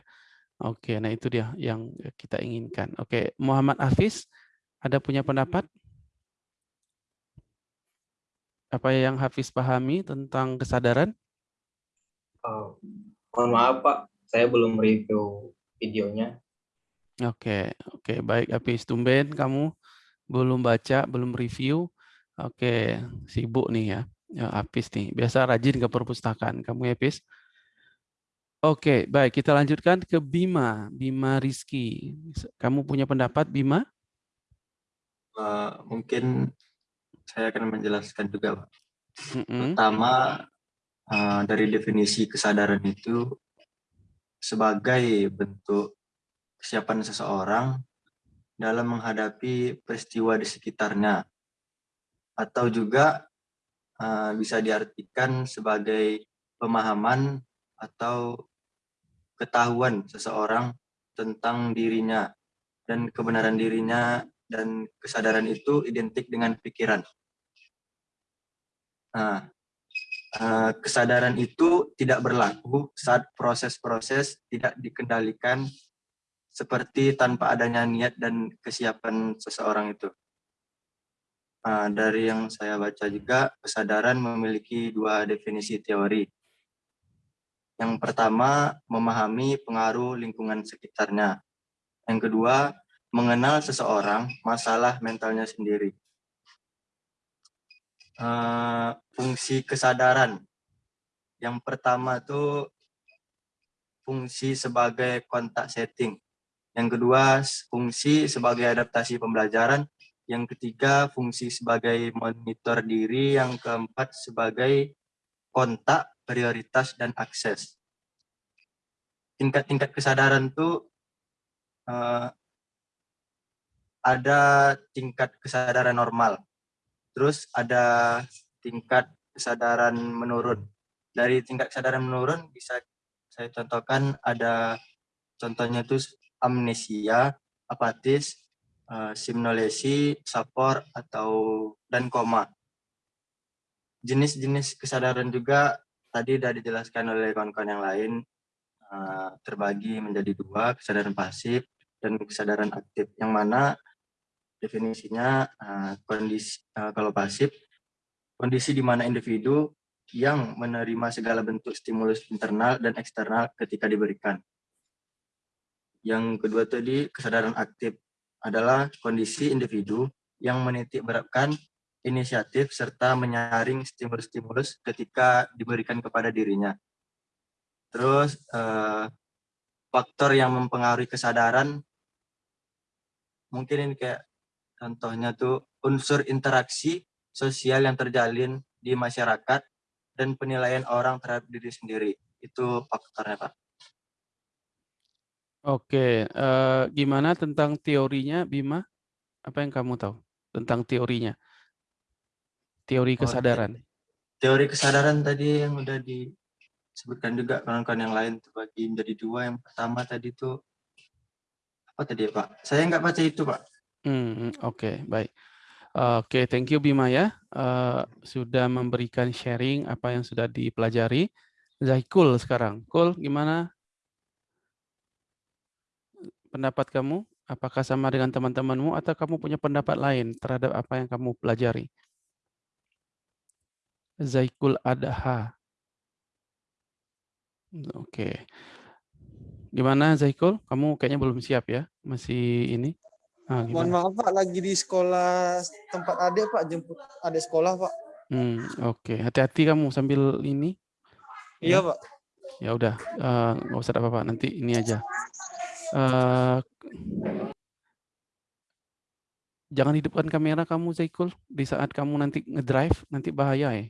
Oke, nah itu dia yang kita inginkan. Oke, Muhammad Hafiz ada punya pendapat? Apa yang Hafiz pahami tentang kesadaran? Oh, mohon maaf Pak, saya belum review videonya. Oke, oke, baik Hafiz. Tumben kamu belum baca, belum review. Oke, sibuk nih ya. Ya, Hafiz nih. Biasa rajin ke perpustakaan. Kamu ya, Hafiz? Oke, baik. Kita lanjutkan ke Bima. Bima Rizky. Kamu punya pendapat, Bima? Eh, mungkin saya akan menjelaskan juga, Pak. Mm-mm. Pertama, eh, dari definisi kesadaran itu sebagai bentuk kesiapan seseorang dalam menghadapi peristiwa di sekitarnya, atau juga eh, bisa diartikan sebagai pemahaman atau ketahuan seseorang tentang dirinya dan kebenaran dirinya dan kesadaran itu identik dengan pikiran. Nah, eh, kesadaran itu tidak berlaku saat proses-proses tidak dikendalikan seperti tanpa adanya niat dan kesiapan seseorang itu. Nah, dari yang saya baca juga, kesadaran memiliki dua definisi teori. Yang pertama, memahami pengaruh lingkungan sekitarnya. Yang kedua, mengenal seseorang, masalah mentalnya sendiri. Eh, fungsi kesadaran. Yang pertama itu fungsi sebagai kontak setting. Yang kedua, fungsi sebagai adaptasi pembelajaran. Yang ketiga, fungsi sebagai monitor diri. Yang keempat, sebagai kontak, prioritas, dan akses. Tingkat-tingkat kesadaran itu eh, ada tingkat kesadaran normal. Terus ada tingkat kesadaran menurun. Dari tingkat kesadaran menurun bisa saya contohkan ada contohnya itu amnesia, apatis, eh, simnolesi, sapor atau dan koma. jenis-jenis kesadaran juga tadi sudah dijelaskan oleh kawan-kawan yang lain uh, terbagi menjadi dua kesadaran pasif dan kesadaran aktif yang mana definisinya uh, kondisi kalau pasif kondisi di mana individu yang menerima segala bentuk stimulus internal dan eksternal ketika diberikan. Yang kedua tadi kesadaran aktif adalah kondisi individu yang menitik beratkan inisiatif serta menyaring stimulus-stimulus ketika diberikan kepada dirinya. Terus eh, faktor yang mempengaruhi kesadaran mungkin ini kayak contohnya tuh unsur interaksi sosial yang terjalin di masyarakat dan penilaian orang terhadap diri sendiri. Itu faktornya, Pak. Oke, uh, gimana tentang teorinya, Bima? Apa yang kamu tahu tentang teorinya? Teori kesadaran. teori kesadaran tadi yang udah disebutkan juga kawan-kawan yang lain terbagi menjadi dua. Yang pertama tadi itu apa tadi ya, Pak? Saya nggak baca itu, Pak. Hmm, Oke, okay, baik. Oke, okay, thank you Bima ya. Uh, sudah memberikan sharing apa yang sudah dipelajari. Zaikul sekarang. Kul, gimana pendapat kamu? Apakah sama dengan teman-temanmu atau kamu punya pendapat lain terhadap apa yang kamu pelajari? Zaikul Adha. Oke. Gimana Zaikul? Kamu kayaknya belum siap ya? Masih ini? Ah, Mohon maaf Pak, lagi di sekolah tempat adik Pak, jemput adik sekolah Pak. Hmm, Oke, okay. hati-hati kamu sambil ini. Iya ya. Pak. Ya udah, uh, nggak usah apa-apa, nanti ini aja. Uh, jangan hidupkan kamera kamu Zaikul di saat kamu nanti ngedrive nanti bahaya ya.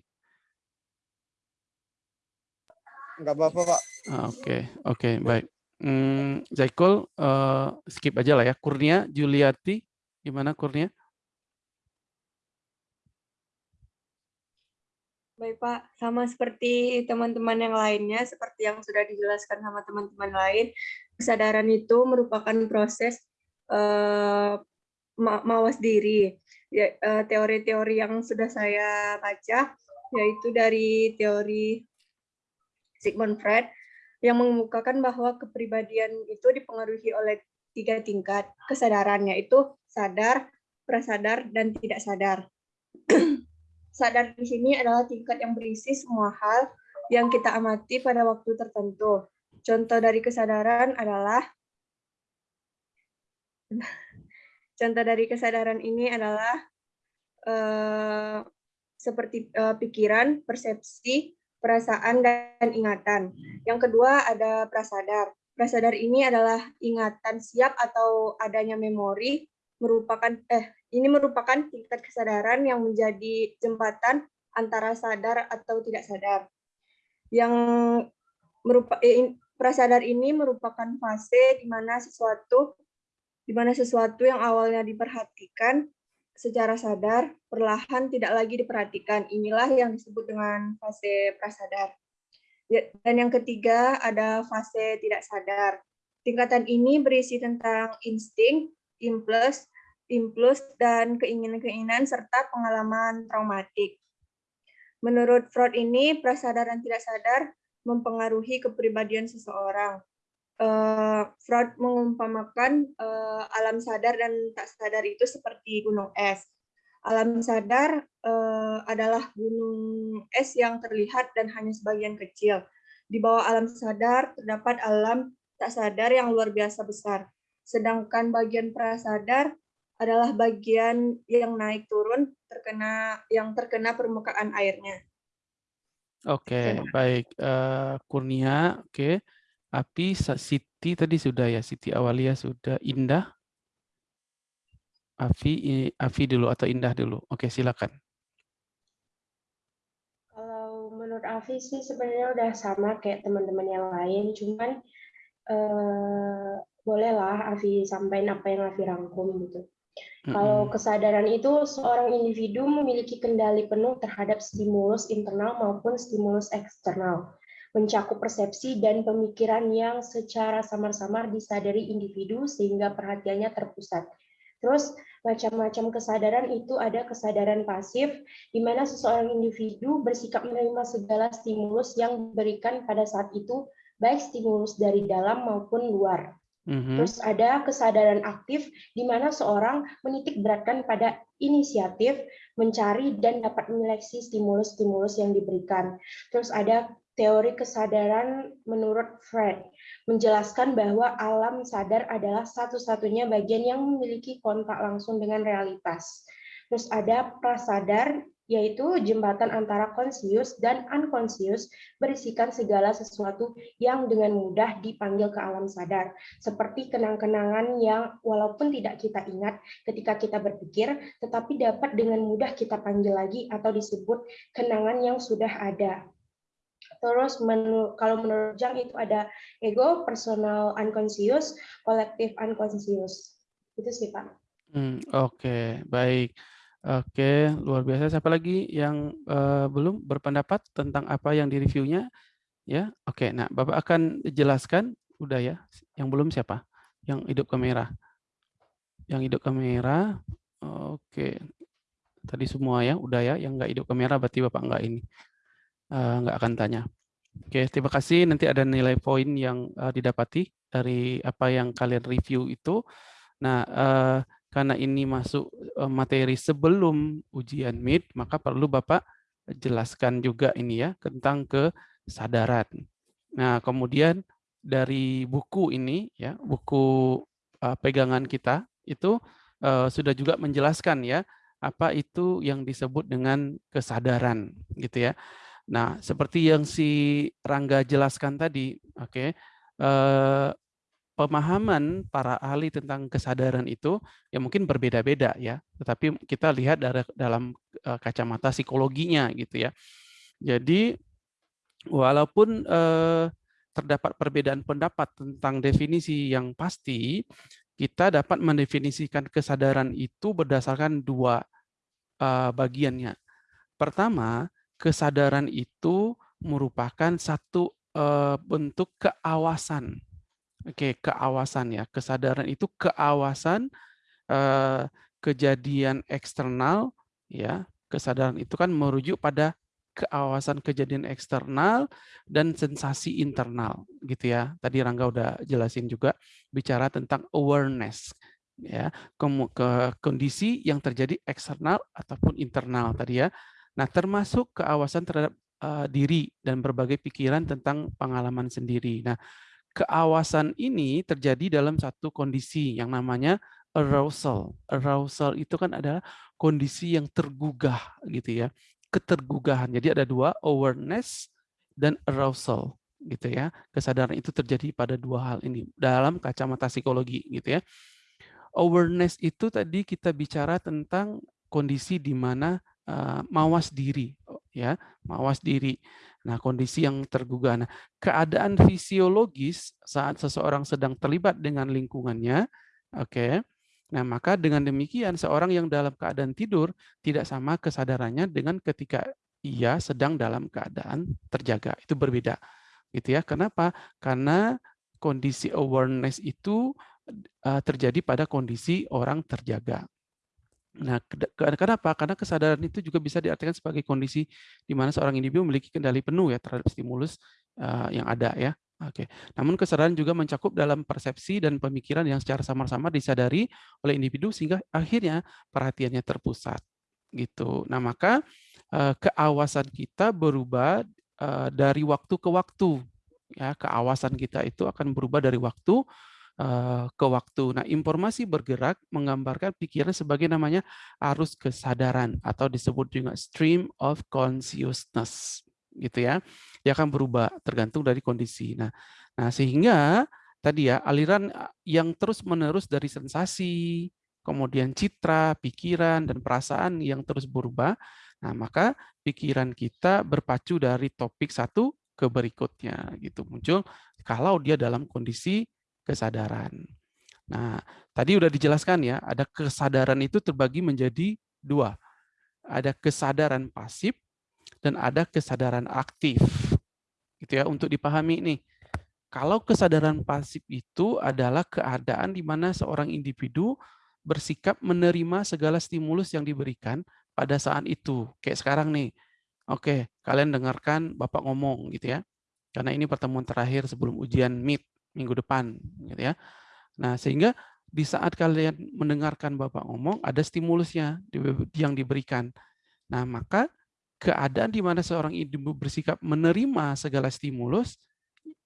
Enggak apa-apa Pak. Ah, oke, okay. oke, okay, baik. Hmm, Zaikul uh, skip aja lah ya. Kurnia Juliati, gimana Kurnia? Baik Pak, sama seperti teman-teman yang lainnya, seperti yang sudah dijelaskan sama teman-teman lain, kesadaran itu merupakan proses uh, mawas diri. Ya, uh, teori-teori yang sudah saya baca, yaitu dari teori Sigmund Freud, yang mengemukakan bahwa kepribadian itu dipengaruhi oleh tiga tingkat kesadaran, yaitu sadar, prasadar, dan tidak sadar. Sadar di sini adalah tingkat yang berisi semua hal yang kita amati pada waktu tertentu. Contoh dari kesadaran adalah contoh dari kesadaran ini adalah uh, seperti uh, pikiran, persepsi, perasaan, dan ingatan. Yang kedua ada prasadar. Prasadar ini adalah ingatan siap atau adanya memori merupakan eh ini merupakan tingkat kesadaran yang menjadi jembatan antara sadar atau tidak sadar. Yang merupa, eh, prasadar ini merupakan fase di mana sesuatu di mana sesuatu yang awalnya diperhatikan secara sadar perlahan tidak lagi diperhatikan. Inilah yang disebut dengan fase prasadar. Ya, dan yang ketiga ada fase tidak sadar. Tingkatan ini berisi tentang insting, impuls, impuls, dan keinginan-keinginan serta pengalaman traumatik. Menurut Freud ini, prasadaran tidak sadar mempengaruhi kepribadian seseorang. Uh, Freud mengumpamakan uh, alam sadar dan tak sadar itu seperti gunung es. Alam sadar uh, adalah gunung es yang terlihat dan hanya sebagian kecil. Di bawah alam sadar terdapat alam tak sadar yang luar biasa besar. Sedangkan bagian prasadar adalah bagian yang naik turun terkena yang terkena permukaan airnya. Oke, okay, baik. Uh, Kurnia, oke. Okay. Api, Siti tadi sudah ya. Siti Awalia sudah. Indah. Afi, Afi dulu atau Indah dulu. Oke, okay, silakan. Kalau menurut Afi sih sebenarnya udah sama kayak teman-teman yang lain. Cuman uh, bolehlah Afi sampaikan apa yang Afi rangkum gitu. Kalau kesadaran itu seorang individu memiliki kendali penuh terhadap stimulus internal maupun stimulus eksternal, mencakup persepsi dan pemikiran yang secara samar-samar disadari individu sehingga perhatiannya terpusat. Terus macam-macam kesadaran itu ada kesadaran pasif, di mana seseorang individu bersikap menerima segala stimulus yang diberikan pada saat itu, baik stimulus dari dalam maupun luar. Mhm. Terus ada kesadaran aktif, di mana seorang menitik beratkan pada inisiatif, mencari dan dapat menyeleksi stimulus-stimulus yang diberikan. Terus ada teori kesadaran menurut Fred, menjelaskan bahwa alam sadar adalah satu-satunya bagian yang memiliki kontak langsung dengan realitas. Terus ada prasadar, yaitu jembatan antara konsius dan unconscious berisikan segala sesuatu yang dengan mudah dipanggil ke alam sadar, seperti kenang-kenangan yang walaupun tidak kita ingat ketika kita berpikir, tetapi dapat dengan mudah kita panggil lagi atau disebut kenangan yang sudah ada. Terus menu, kalau menurut Jang itu ada ego, personal unconscious, collective unconscious. Itu sih Pak. Hmm, Oke, baik. Oke, luar biasa. Siapa lagi yang eh, belum berpendapat tentang apa yang direviewnya? Ya, oke. Nah, Bapak akan jelaskan. Udah ya. Yang belum siapa? Yang hidup kamera. Yang hidup kamera. Oke. Tadi semua ya, udah ya. Yang nggak hidup kamera berarti Bapak nggak ini. Eh, nggak akan tanya. Oke, terima kasih. Nanti ada nilai poin yang eh, didapati dari apa yang kalian review itu. Nah, eh, karena ini masuk eh, materi sebelum ujian MIT, maka perlu Bapak jelaskan juga ini ya tentang kesadaran. Nah, kemudian dari buku ini ya, buku eh, pegangan kita itu eh, sudah juga menjelaskan ya apa itu yang disebut dengan kesadaran gitu ya. Nah, seperti yang si Rangga jelaskan tadi, oke. eh, pemahaman para ahli tentang kesadaran itu ya mungkin berbeda-beda ya, tetapi kita lihat dari dalam eh, kacamata psikologinya gitu ya. Jadi walaupun eh, terdapat perbedaan pendapat tentang definisi yang pasti, kita dapat mendefinisikan kesadaran itu berdasarkan dua eh, bagiannya. Pertama, kesadaran itu merupakan satu eh, bentuk keawasan Oke, keawasan ya. Kesadaran itu keawasan eh, kejadian eksternal ya. Kesadaran itu kan merujuk pada keawasan kejadian eksternal dan sensasi internal gitu ya. Tadi Rangga udah jelasin juga bicara tentang awareness ya, ke kondisi yang terjadi eksternal ataupun internal tadi ya. Nah, termasuk keawasan terhadap uh, diri dan berbagai pikiran tentang pengalaman sendiri. Nah, keawasan ini terjadi dalam satu kondisi yang namanya arousal. Arousal itu kan adalah kondisi yang tergugah gitu ya. Ketergugahan. Jadi ada dua, awareness dan arousal gitu ya. Kesadaran itu terjadi pada dua hal ini dalam kacamata psikologi gitu ya. Awareness itu tadi kita bicara tentang kondisi di mana uh, mawas diri ya, mawas diri. Nah, kondisi yang tergugah. Nah, keadaan fisiologis saat seseorang sedang terlibat dengan lingkungannya, oke. Okay, nah, maka dengan demikian seorang yang dalam keadaan tidur tidak sama kesadarannya dengan ketika ia sedang dalam keadaan terjaga. Itu berbeda. Gitu ya. Kenapa? Karena kondisi awareness itu terjadi pada kondisi orang terjaga. Nah, kenapa? Karena kesadaran itu juga bisa diartikan sebagai kondisi di mana seorang individu memiliki kendali penuh ya terhadap stimulus uh, yang ada ya. Oke. Namun kesadaran juga mencakup dalam persepsi dan pemikiran yang secara samar-samar disadari oleh individu sehingga akhirnya perhatiannya terpusat gitu. Nah, maka uh, keawasan kita berubah uh, dari waktu ke waktu ya. Keawasan kita itu akan berubah dari waktu Eh, ke waktu. Nah, informasi bergerak menggambarkan pikiran sebagai namanya arus kesadaran atau disebut juga stream of consciousness, gitu ya. Dia akan berubah tergantung dari kondisi. Nah, nah sehingga tadi ya aliran eh, yang terus-menerus dari sensasi, kemudian citra, pikiran dan perasaan yang terus berubah. Nah, maka pikiran kita berpacu dari topik satu ke berikutnya gitu muncul kalau dia dalam kondisi kesadaran. Nah, tadi udah dijelaskan ya, ada kesadaran itu terbagi menjadi dua. Ada kesadaran pasif dan ada kesadaran aktif. Gitu ya, untuk dipahami nih. Kalau kesadaran pasif itu adalah keadaan di mana seorang individu bersikap menerima segala stimulus yang diberikan pada saat itu. Kayak sekarang nih, oke, kalian dengarkan Bapak ngomong gitu ya. Karena ini pertemuan terakhir sebelum ujian MIT minggu depan gitu ya. Nah, sehingga di saat kalian mendengarkan Bapak ngomong, ada stimulusnya yang diberikan. Nah, maka keadaan di mana seorang ibu bersikap menerima segala stimulus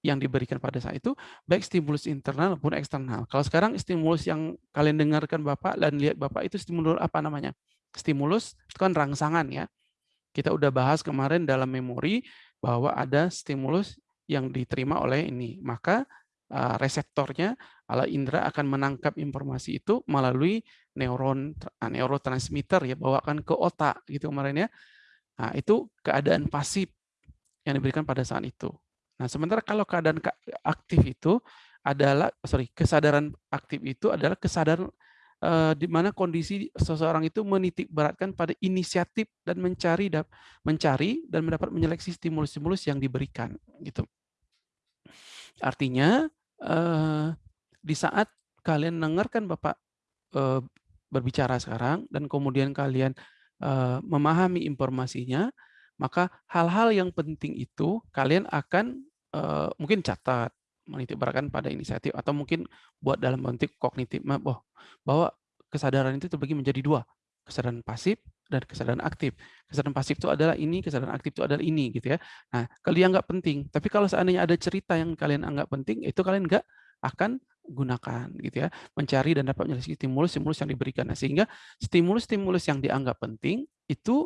yang diberikan pada saat itu, baik stimulus internal maupun eksternal. Kalau sekarang stimulus yang kalian dengarkan Bapak dan lihat Bapak itu stimulus apa namanya? Stimulus itu kan rangsangan ya. Kita udah bahas kemarin dalam memori bahwa ada stimulus yang diterima oleh ini. Maka reseptornya ala indera akan menangkap informasi itu melalui neuron ah, neurotransmitter ya bawakan ke otak gitu kemarin ya. Nah, itu keadaan pasif yang diberikan pada saat itu. Nah, sementara kalau keadaan aktif itu adalah sorry, kesadaran aktif itu adalah kesadaran uh, di mana kondisi seseorang itu menitik beratkan pada inisiatif dan mencari mencari dan mendapat menyeleksi stimulus-stimulus yang diberikan gitu. Artinya uh, di saat kalian dengarkan Bapak uh, berbicara sekarang dan kemudian kalian uh, memahami informasinya, maka hal-hal yang penting itu kalian akan uh, mungkin catat, menitikberatkan pada inisiatif atau mungkin buat dalam bentuk kognitif bahwa kesadaran itu terbagi menjadi dua, kesadaran pasif dan kesadaran aktif. Kesadaran pasif itu adalah ini, kesadaran aktif itu adalah ini gitu ya. Nah, kalau dia nggak penting, tapi kalau seandainya ada cerita yang kalian anggap penting, itu kalian nggak akan gunakan gitu ya. Mencari dan dapat menyelesaikan stimulus-stimulus yang diberikan. Nah, sehingga stimulus-stimulus yang dianggap penting itu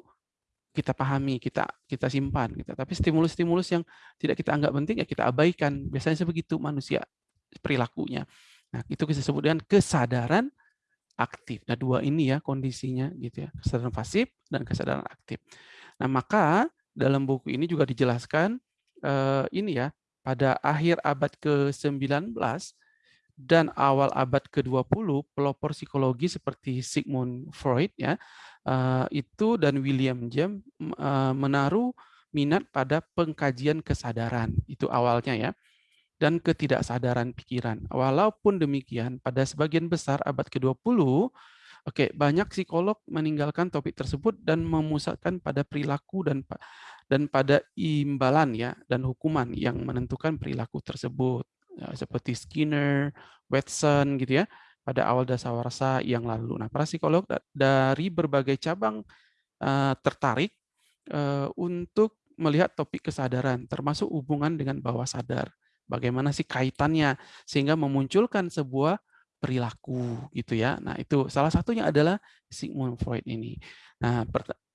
kita pahami kita kita simpan gitu. Tapi stimulus-stimulus yang tidak kita anggap penting ya kita abaikan. Biasanya sebegitu manusia perilakunya. Nah itu kita sebut dengan kesadaran aktif. Nah dua ini ya kondisinya gitu ya kesadaran pasif dan kesadaran aktif. Nah maka dalam buku ini juga dijelaskan eh, ini ya pada akhir abad ke-19 dan awal abad ke-20 pelopor psikologi seperti Sigmund Freud ya eh, itu dan William James eh, menaruh minat pada pengkajian kesadaran. Itu awalnya ya dan ketidaksadaran pikiran. Walaupun demikian pada sebagian besar abad ke-20 Oke, banyak psikolog meninggalkan topik tersebut dan memusatkan pada perilaku dan dan pada imbalan ya dan hukuman yang menentukan perilaku tersebut. Ya, seperti Skinner, Watson gitu ya pada awal dasawarsa yang lalu. Nah, para psikolog dari berbagai cabang uh, tertarik uh, untuk melihat topik kesadaran, termasuk hubungan dengan bawah sadar. Bagaimana sih kaitannya sehingga memunculkan sebuah perilaku gitu ya. Nah, itu salah satunya adalah Sigmund Freud ini. Nah,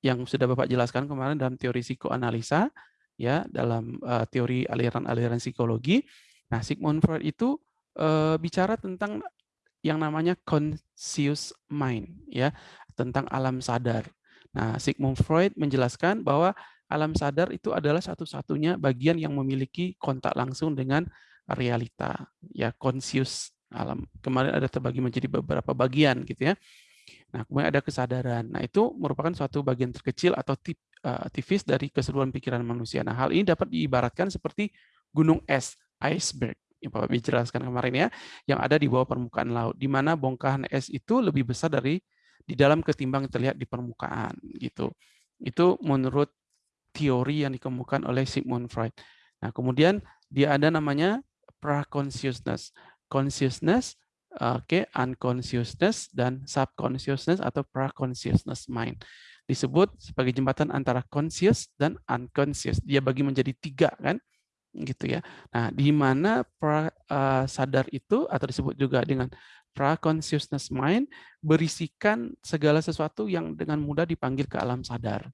yang sudah Bapak jelaskan kemarin dalam teori psikoanalisa ya, dalam uh, teori aliran-aliran psikologi Nah, Sigmund Freud itu uh, bicara tentang yang namanya conscious mind, ya, tentang alam sadar. Nah, Sigmund Freud menjelaskan bahwa alam sadar itu adalah satu-satunya bagian yang memiliki kontak langsung dengan realita, ya, conscious alam. Kemarin ada terbagi menjadi beberapa bagian, gitu ya. Nah, kemudian ada kesadaran. Nah, itu merupakan suatu bagian terkecil atau tip, uh, tipis dari keseluruhan pikiran manusia. Nah, hal ini dapat diibaratkan seperti gunung es iceberg yang Bapak jelaskan kemarin ya, yang ada di bawah permukaan laut, di mana bongkahan es itu lebih besar dari di dalam ketimbang terlihat di permukaan gitu. Itu menurut teori yang dikemukakan oleh Sigmund Freud. Nah, kemudian dia ada namanya pra-consciousness. Consciousness, okay, unconsciousness dan subconsciousness atau pra-consciousness mind. Disebut sebagai jembatan antara conscious dan unconscious. Dia bagi menjadi tiga kan gitu ya. Nah, di mana pra uh, sadar itu atau disebut juga dengan pra consciousness mind berisikan segala sesuatu yang dengan mudah dipanggil ke alam sadar.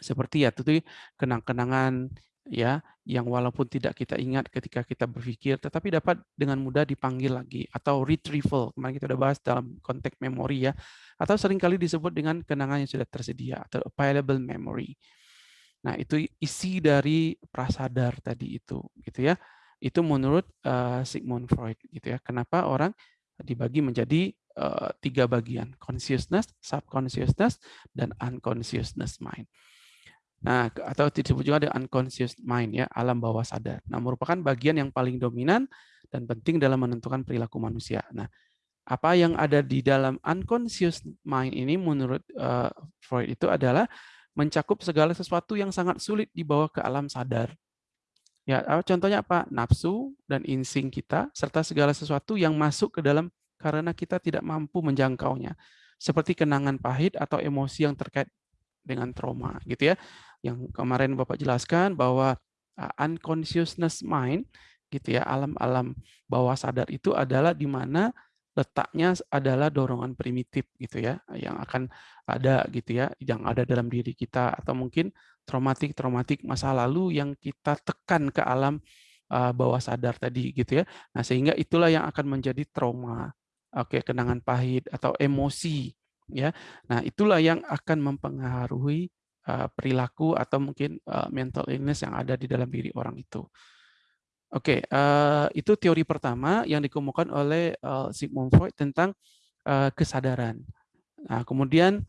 Seperti ya itu kenang-kenangan ya yang walaupun tidak kita ingat ketika kita berpikir tetapi dapat dengan mudah dipanggil lagi atau retrieval kemarin kita sudah bahas dalam konteks memori ya atau sering kali disebut dengan kenangan yang sudah tersedia atau available memory. Nah, itu isi dari prasadar tadi itu, gitu ya. Itu menurut uh, Sigmund Freud, gitu ya. Kenapa orang dibagi menjadi uh, tiga bagian, consciousness, subconsciousness, dan unconsciousness mind. Nah, atau disebut juga ada unconscious mind ya, alam bawah sadar. Nah, merupakan bagian yang paling dominan dan penting dalam menentukan perilaku manusia. Nah, apa yang ada di dalam unconscious mind ini menurut uh, Freud itu adalah mencakup segala sesuatu yang sangat sulit dibawa ke alam sadar. Ya, contohnya apa? Nafsu dan insting kita serta segala sesuatu yang masuk ke dalam karena kita tidak mampu menjangkaunya. Seperti kenangan pahit atau emosi yang terkait dengan trauma gitu ya. Yang kemarin Bapak jelaskan bahwa uh, unconsciousness mind gitu ya, alam-alam bawah sadar itu adalah di mana letaknya adalah dorongan primitif gitu ya yang akan ada gitu ya yang ada dalam diri kita atau mungkin traumatik traumatik masa lalu yang kita tekan ke alam uh, bawah sadar tadi gitu ya. Nah sehingga itulah yang akan menjadi trauma oke kenangan pahit atau emosi ya. Nah itulah yang akan mempengaruhi uh, perilaku atau mungkin uh, mental illness yang ada di dalam diri orang itu Oke, uh, itu teori pertama yang dikemukakan oleh Sigmund Freud tentang kesadaran. Nah, kemudian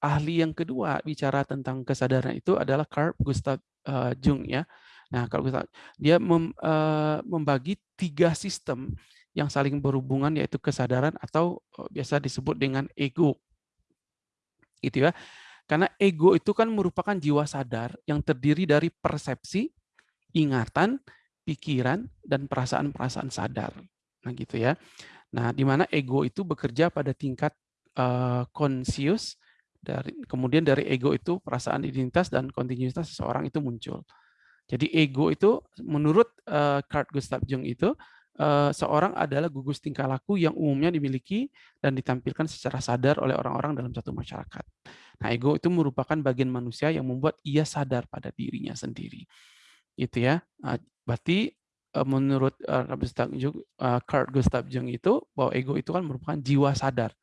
ahli yang kedua bicara tentang kesadaran itu adalah Carl Gustav Jung ya. Nah, Carl Gustav dia mem, membagi tiga sistem yang saling berhubungan yaitu kesadaran atau biasa disebut dengan ego. Gitu ya. Karena ego itu kan merupakan jiwa sadar yang terdiri dari persepsi, ingatan, pikiran dan perasaan-perasaan sadar. Nah, gitu ya. Nah, di mana ego itu bekerja pada tingkat uh, dari kemudian dari ego itu perasaan identitas dan kontinuitas seseorang itu muncul. Jadi ego itu menurut uh, Carl Gustav Jung itu seorang adalah gugus tingkah laku yang umumnya dimiliki dan ditampilkan secara sadar oleh orang-orang dalam satu masyarakat. Nah, ego itu merupakan bagian manusia yang membuat ia sadar pada dirinya sendiri. Itu ya. Nah, Berarti eh, menurut uh, Carl Gustav Jung itu bahwa ego itu kan merupakan jiwa sadar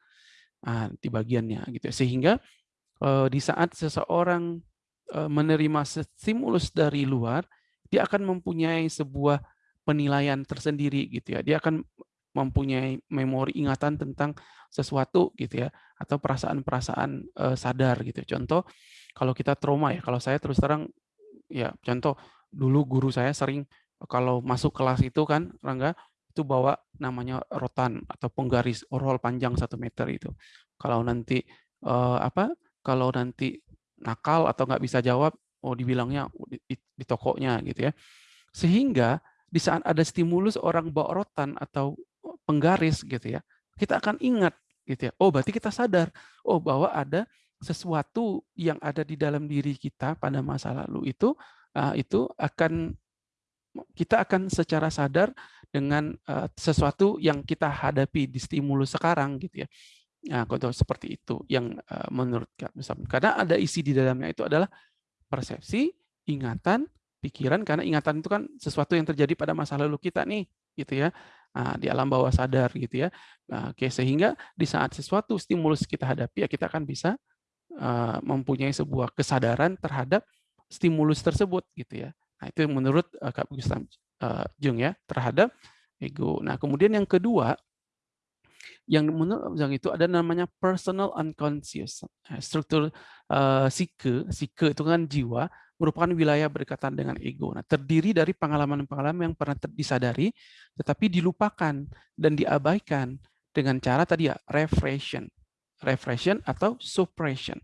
nah, di bagiannya gitu. Sehingga di saat seseorang menerima stimulus dari luar, dia akan mempunyai sebuah penilaian tersendiri gitu ya. Dia akan mempunyai memori ingatan tentang sesuatu gitu ya atau perasaan-perasaan sadar gitu. Contoh kalau kita trauma ya, kalau saya terus terang ya contoh dulu guru saya sering kalau masuk kelas itu kan Rangga itu bawa namanya rotan atau penggaris roll panjang satu meter itu. Kalau nanti eh, apa? Kalau nanti nakal atau nggak bisa jawab, oh dibilangnya di, di, di tokonya gitu ya. Sehingga di saat ada stimulus orang bawa rotan atau penggaris gitu ya, kita akan ingat gitu ya. Oh berarti kita sadar, oh bahwa ada sesuatu yang ada di dalam diri kita pada masa lalu itu uh, itu akan kita akan secara sadar dengan uh, sesuatu yang kita hadapi di stimulus sekarang gitu ya. Nah, contoh seperti itu yang uh, menurut karena ada isi di dalamnya itu adalah persepsi, ingatan, pikiran karena ingatan itu kan sesuatu yang terjadi pada masa lalu kita nih gitu ya. Nah, di alam bawah sadar gitu ya. Nah, oke sehingga di saat sesuatu stimulus kita hadapi ya kita akan bisa uh, mempunyai sebuah kesadaran terhadap stimulus tersebut gitu ya. Nah, itu menurut uh, Kak Gustav uh, Jung ya terhadap ego. Nah, kemudian yang kedua yang menurut Jung itu ada namanya personal unconscious. Struktur uh, psike, psike itu kan jiwa merupakan wilayah berdekatan dengan ego. Nah, terdiri dari pengalaman-pengalaman yang pernah disadari tetapi dilupakan dan diabaikan dengan cara tadi ya refression. Refression atau suppression.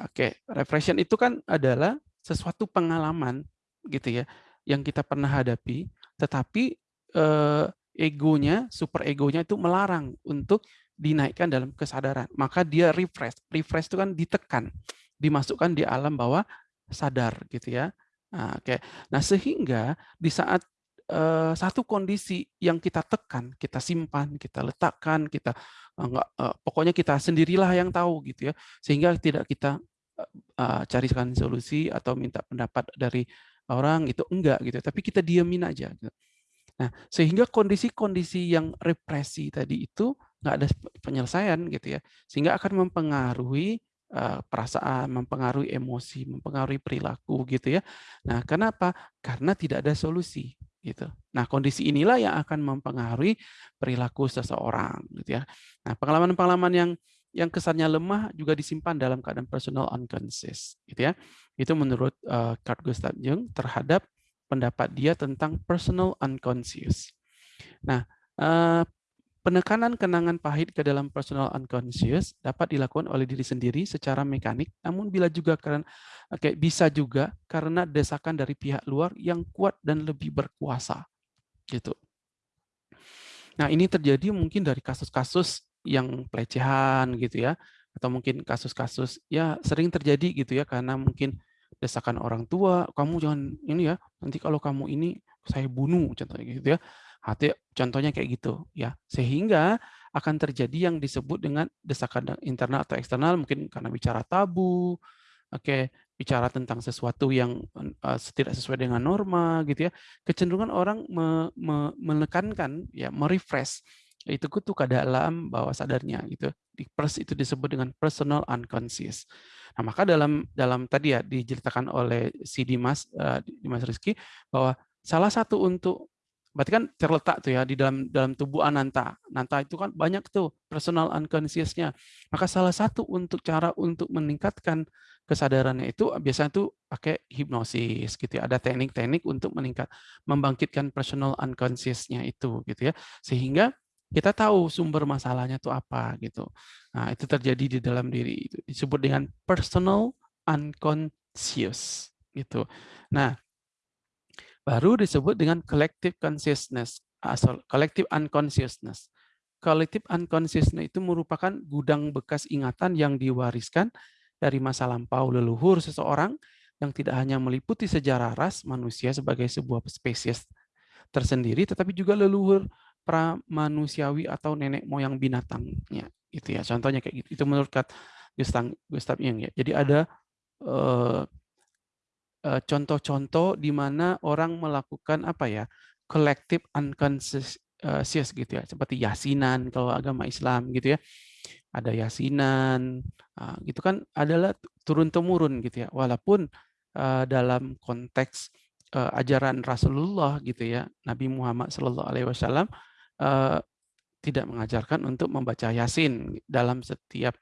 Oke, refression itu kan adalah sesuatu pengalaman gitu ya yang kita pernah hadapi, tetapi eh, egonya, super egonya itu melarang untuk dinaikkan dalam kesadaran. Maka dia refresh. Refresh itu kan ditekan, dimasukkan di alam bawah sadar gitu ya. Nah, oke. Nah, sehingga di saat uh, satu kondisi yang kita tekan, kita simpan, kita letakkan, kita uh, enggak, uh, pokoknya kita sendirilah yang tahu gitu ya. Sehingga tidak kita uh, carikan solusi atau minta pendapat dari orang itu enggak gitu tapi kita diamin aja gitu. nah sehingga kondisi-kondisi yang represi tadi itu nggak ada penyelesaian gitu ya sehingga akan mempengaruhi uh, perasaan mempengaruhi emosi mempengaruhi perilaku gitu ya. Nah kenapa? Karena tidak ada solusi gitu. Nah kondisi inilah yang akan mempengaruhi perilaku seseorang gitu ya. Nah pengalaman-pengalaman yang yang kesannya lemah juga disimpan dalam keadaan personal unconscious gitu ya. Itu menurut uh, Carl Gustav Jung terhadap pendapat dia tentang personal unconscious. Nah uh, penekanan kenangan pahit ke dalam personal unconscious dapat dilakukan oleh diri sendiri secara mekanik, namun bila juga karena oke bisa juga karena desakan dari pihak luar yang kuat dan lebih berkuasa. Gitu. Nah, ini terjadi mungkin dari kasus-kasus yang pelecehan gitu ya, atau mungkin kasus-kasus ya sering terjadi gitu ya karena mungkin desakan orang tua, kamu jangan ini ya, nanti kalau kamu ini saya bunuh contohnya gitu ya. Hati contohnya kayak gitu ya. Sehingga akan terjadi yang disebut dengan desakan internal atau eksternal mungkin karena bicara tabu, oke, bicara tentang sesuatu yang uh, tidak sesuai dengan norma gitu ya. Kecenderungan orang me, me, menekankan ya, merefresh itu tuh ke dalam bawah sadarnya gitu. Di pers itu disebut dengan personal unconscious. Nah, maka dalam dalam tadi ya diceritakan oleh si Dimas uh, Dimas Rizky bahwa salah satu untuk berarti kan terletak tuh ya di dalam dalam tubuh Ananta. Ananta itu kan banyak tuh personal unconscious-nya. Maka salah satu untuk cara untuk meningkatkan kesadarannya itu biasanya tuh pakai hipnosis gitu ya. Ada teknik-teknik untuk meningkat membangkitkan personal unconscious-nya itu gitu ya. Sehingga kita tahu sumber masalahnya itu apa gitu. Nah, itu terjadi di dalam diri itu disebut dengan personal unconscious gitu. Nah, baru disebut dengan collective consciousness asal collective unconsciousness. Collective unconsciousness itu merupakan gudang bekas ingatan yang diwariskan dari masa lampau leluhur seseorang yang tidak hanya meliputi sejarah ras manusia sebagai sebuah spesies tersendiri, tetapi juga leluhur pramanusiawi atau nenek moyang binatangnya itu ya. Contohnya kayak gitu. Itu menurut Gustav Gustav Jung ya. Jadi ada contoh-contoh uh, uh, di mana orang melakukan apa ya collective unconscious gitu ya seperti yasinan kalau agama Islam gitu ya ada yasinan uh, gitu kan adalah turun temurun gitu ya walaupun dalam konteks ajaran Rasulullah gitu ya Nabi Muhammad Shallallahu Alaihi Wasallam tidak mengajarkan untuk membaca Yasin dalam setiap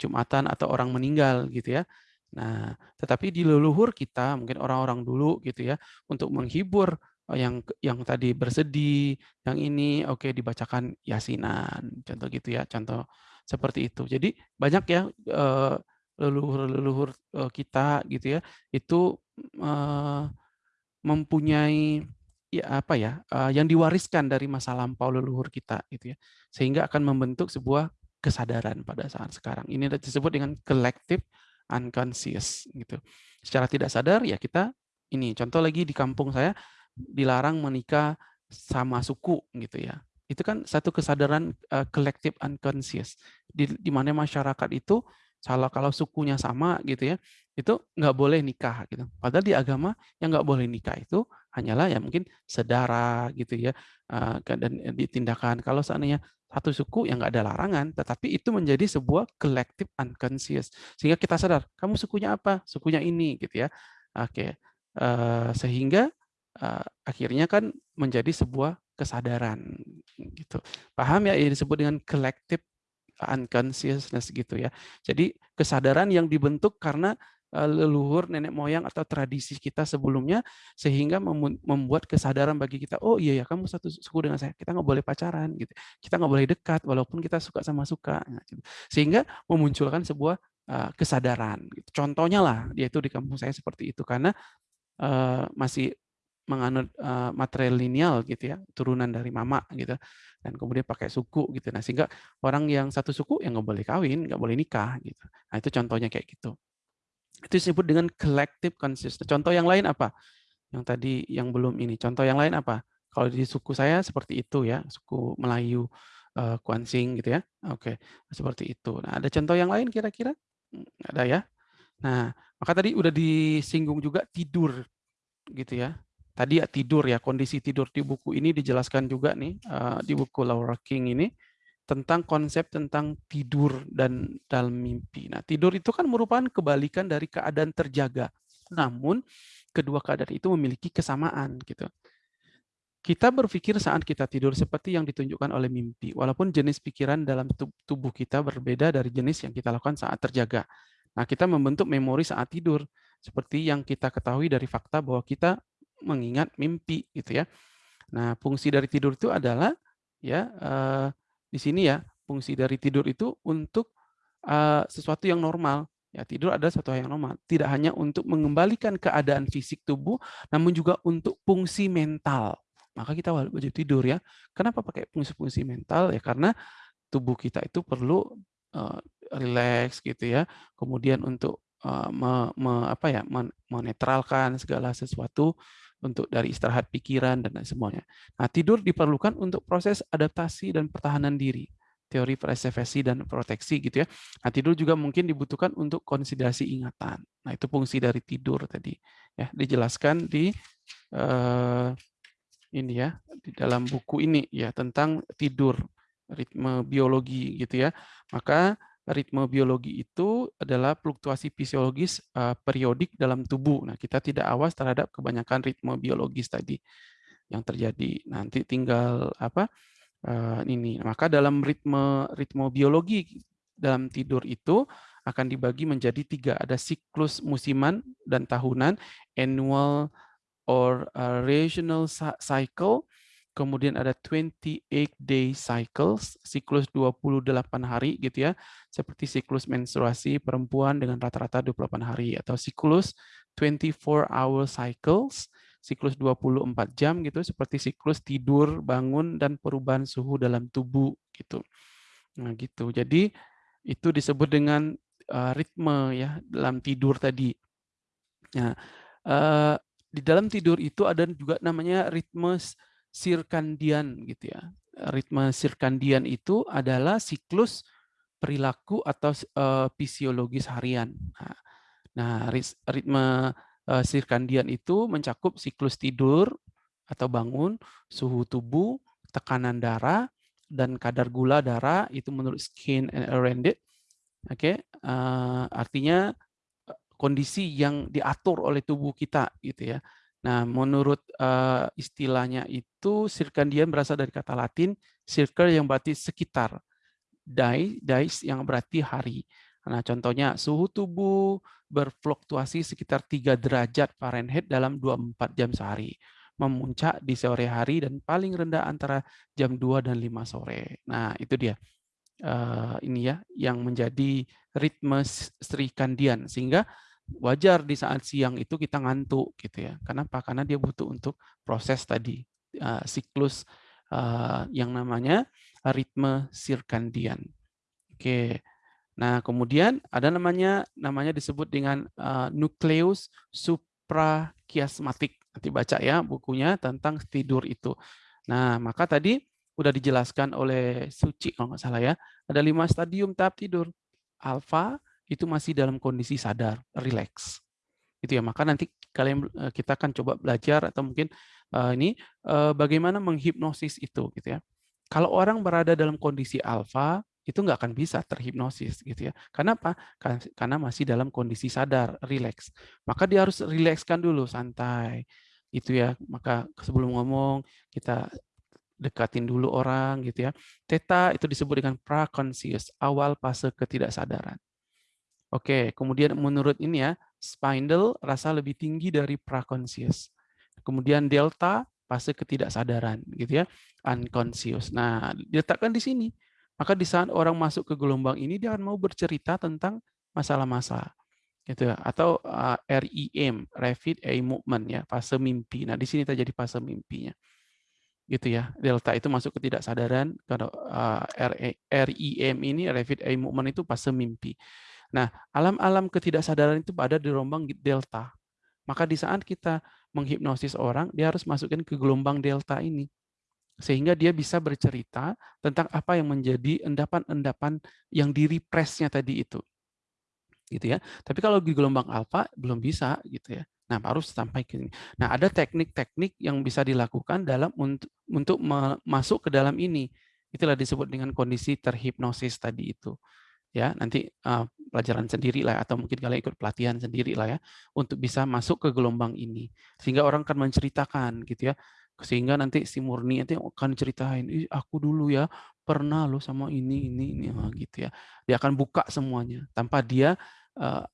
Jumatan atau orang meninggal gitu ya. Nah, tetapi di leluhur kita mungkin orang-orang dulu gitu ya untuk menghibur eh, yang yang tadi bersedih, yang ini oke okay, dibacakan Yasinan, contoh gitu ya, contoh seperti itu. Jadi banyak ya leluhur-leluhur kita gitu ya itu mempunyai ya apa ya yang diwariskan dari masa lampau leluhur kita gitu ya sehingga akan membentuk sebuah kesadaran pada saat sekarang ini disebut dengan collective unconscious gitu. Secara tidak sadar ya kita ini contoh lagi di kampung saya dilarang menikah sama suku gitu ya. Itu kan satu kesadaran uh, collective unconscious. Di, di mana masyarakat itu salah kalau sukunya sama gitu ya itu nggak boleh nikah gitu. Padahal di agama yang nggak boleh nikah itu hanyalah ya mungkin sedara gitu ya dan ditindakan. Kalau seandainya satu suku yang nggak ada larangan tetapi itu menjadi sebuah collective unconscious. Sehingga kita sadar kamu sukunya apa? Sukunya ini gitu ya. Oke sehingga akhirnya kan menjadi sebuah kesadaran gitu. Paham ya? Ini disebut dengan collective unconsciousness gitu ya. Jadi kesadaran yang dibentuk karena leluhur nenek moyang atau tradisi kita sebelumnya sehingga membuat kesadaran bagi kita oh iya ya kamu satu suku dengan saya kita nggak boleh pacaran gitu kita nggak boleh dekat walaupun kita suka sama suka nah, gitu. sehingga memunculkan sebuah uh, kesadaran gitu. contohnya lah yaitu di kampung saya seperti itu karena uh, masih menganut uh, material lineal gitu ya turunan dari mama gitu dan kemudian pakai suku gitu nah sehingga orang yang satu suku yang nggak boleh kawin nggak boleh nikah gitu nah itu contohnya kayak gitu itu disebut dengan collective consciousness. Contoh yang lain apa? Yang tadi yang belum ini. Contoh yang lain apa? Kalau di suku saya seperti itu ya, suku Melayu uh, Kuansing gitu ya. Oke, seperti itu. Nah, ada contoh yang lain kira-kira? Hmm, ada ya. Nah, maka tadi udah disinggung juga tidur gitu ya. Tadi ya tidur ya, kondisi tidur di buku ini dijelaskan juga nih uh, di buku Laura King ini tentang konsep tentang tidur dan dalam mimpi. Nah, tidur itu kan merupakan kebalikan dari keadaan terjaga. Namun, kedua keadaan itu memiliki kesamaan gitu. Kita berpikir saat kita tidur seperti yang ditunjukkan oleh mimpi, walaupun jenis pikiran dalam tubuh kita berbeda dari jenis yang kita lakukan saat terjaga. Nah, kita membentuk memori saat tidur, seperti yang kita ketahui dari fakta bahwa kita mengingat mimpi, gitu ya. Nah, fungsi dari tidur itu adalah ya uh, di sini ya fungsi dari tidur itu untuk uh, sesuatu yang normal. Ya, tidur adalah sesuatu yang normal. Tidak hanya untuk mengembalikan keadaan fisik tubuh, namun juga untuk fungsi mental. Maka kita wajib tidur ya. Kenapa pakai fungsi-fungsi mental? Ya karena tubuh kita itu perlu uh, relax gitu ya. Kemudian untuk uh, me, me, apa ya, menetralkan segala sesuatu untuk dari istirahat pikiran dan semuanya. Nah, tidur diperlukan untuk proses adaptasi dan pertahanan diri teori preservasi dan proteksi gitu ya. Nah, tidur juga mungkin dibutuhkan untuk konsiderasi ingatan. Nah, itu fungsi dari tidur tadi ya, dijelaskan di uh, ini ya, di dalam buku ini ya tentang tidur, ritme biologi gitu ya. Maka ritme biologi itu adalah fluktuasi fisiologis uh, periodik dalam tubuh. Nah, kita tidak awas terhadap kebanyakan ritme biologis tadi yang terjadi. Nanti tinggal apa? uh, ini. Maka dalam ritme ritme biologi dalam tidur itu akan dibagi menjadi tiga. Ada siklus musiman dan tahunan, annual or uh, regional cycle, kemudian ada 28 day cycles, siklus 28 hari gitu ya, seperti siklus menstruasi perempuan dengan rata-rata 28 hari atau siklus 24 hour cycles siklus 24 jam gitu seperti siklus tidur, bangun dan perubahan suhu dalam tubuh gitu. Nah, gitu. Jadi itu disebut dengan uh, ritme ya dalam tidur tadi. Nah, uh, di dalam tidur itu ada juga namanya ritme sirkandian gitu ya. Ritme sirkandian itu adalah siklus perilaku atau uh, fisiologis harian. Nah, nah ritme Eh, sirkandian itu mencakup siklus tidur atau bangun, suhu tubuh, tekanan darah, dan kadar gula darah itu menurut Skin and Arendit. Oke, okay? uh, artinya eh, kondisi yang diatur oleh tubuh kita gitu ya. Nah, menurut uh, istilahnya itu sirkandian berasal dari kata Latin circle yang berarti sekitar, die, dies yang berarti hari. Nah, contohnya suhu tubuh, berfluktuasi sekitar 3 derajat Fahrenheit dalam 24 jam sehari. Memuncak di sore hari dan paling rendah antara jam 2 dan 5 sore. Nah, itu dia. Uh, ini ya yang menjadi ritme Kandian sehingga wajar di saat siang itu kita ngantuk gitu ya. Kenapa? Karena dia butuh untuk proses tadi uh, siklus uh, yang namanya ritme sirkandian. Oke. Nah, kemudian ada namanya namanya disebut dengan uh, nukleus suprakiasmatik. Nanti baca ya bukunya tentang tidur itu. Nah, maka tadi sudah dijelaskan oleh Suci kalau nggak salah ya. Ada lima stadium tahap tidur. Alfa itu masih dalam kondisi sadar, relax. Itu ya. Maka nanti kalian eh, kita akan coba belajar atau mungkin uh, ini uh, bagaimana menghipnosis itu gitu ya. Kalau orang berada dalam kondisi alfa, itu nggak akan bisa terhipnosis gitu ya. Karena apa? Karena masih dalam kondisi sadar, relax. Maka dia harus rilekskan dulu, santai. Itu ya. Maka sebelum ngomong kita dekatin dulu orang gitu ya. Theta itu disebut dengan praconscious, awal fase ketidaksadaran. Oke, kemudian menurut ini ya, spindle rasa lebih tinggi dari praconscious. Kemudian delta fase ketidaksadaran gitu ya, unconscious. Nah, diletakkan di sini maka di saat orang masuk ke gelombang ini dia akan mau bercerita tentang masalah-masalah gitu ya atau uh, REM rapid eye movement ya fase mimpi. Nah, di sini terjadi fase mimpinya. Gitu ya. Delta itu masuk ke ketidaksadaran kalau uh, REM ini rapid eye movement itu fase mimpi. Nah, alam-alam ketidaksadaran itu ada di gelombang delta. Maka di saat kita menghipnosis orang, dia harus masukin ke gelombang delta ini. Sehingga dia bisa bercerita tentang apa yang menjadi endapan-endapan yang di repressnya tadi itu. Gitu ya. Tapi kalau di gelombang alfa belum bisa gitu ya. Nah harus sampai ke sini. Nah ada teknik-teknik yang bisa dilakukan dalam untuk untuk masuk ke dalam ini. Itulah disebut dengan kondisi terhipnosis tadi itu ya nanti uh, pelajaran sendiri lah atau mungkin kalian ikut pelatihan sendiri lah ya untuk bisa masuk ke gelombang ini sehingga orang akan menceritakan gitu ya sehingga nanti si Murni nanti akan ceritain, aku dulu ya pernah lo sama ini ini ini gitu ya. Dia akan buka semuanya tanpa dia uh,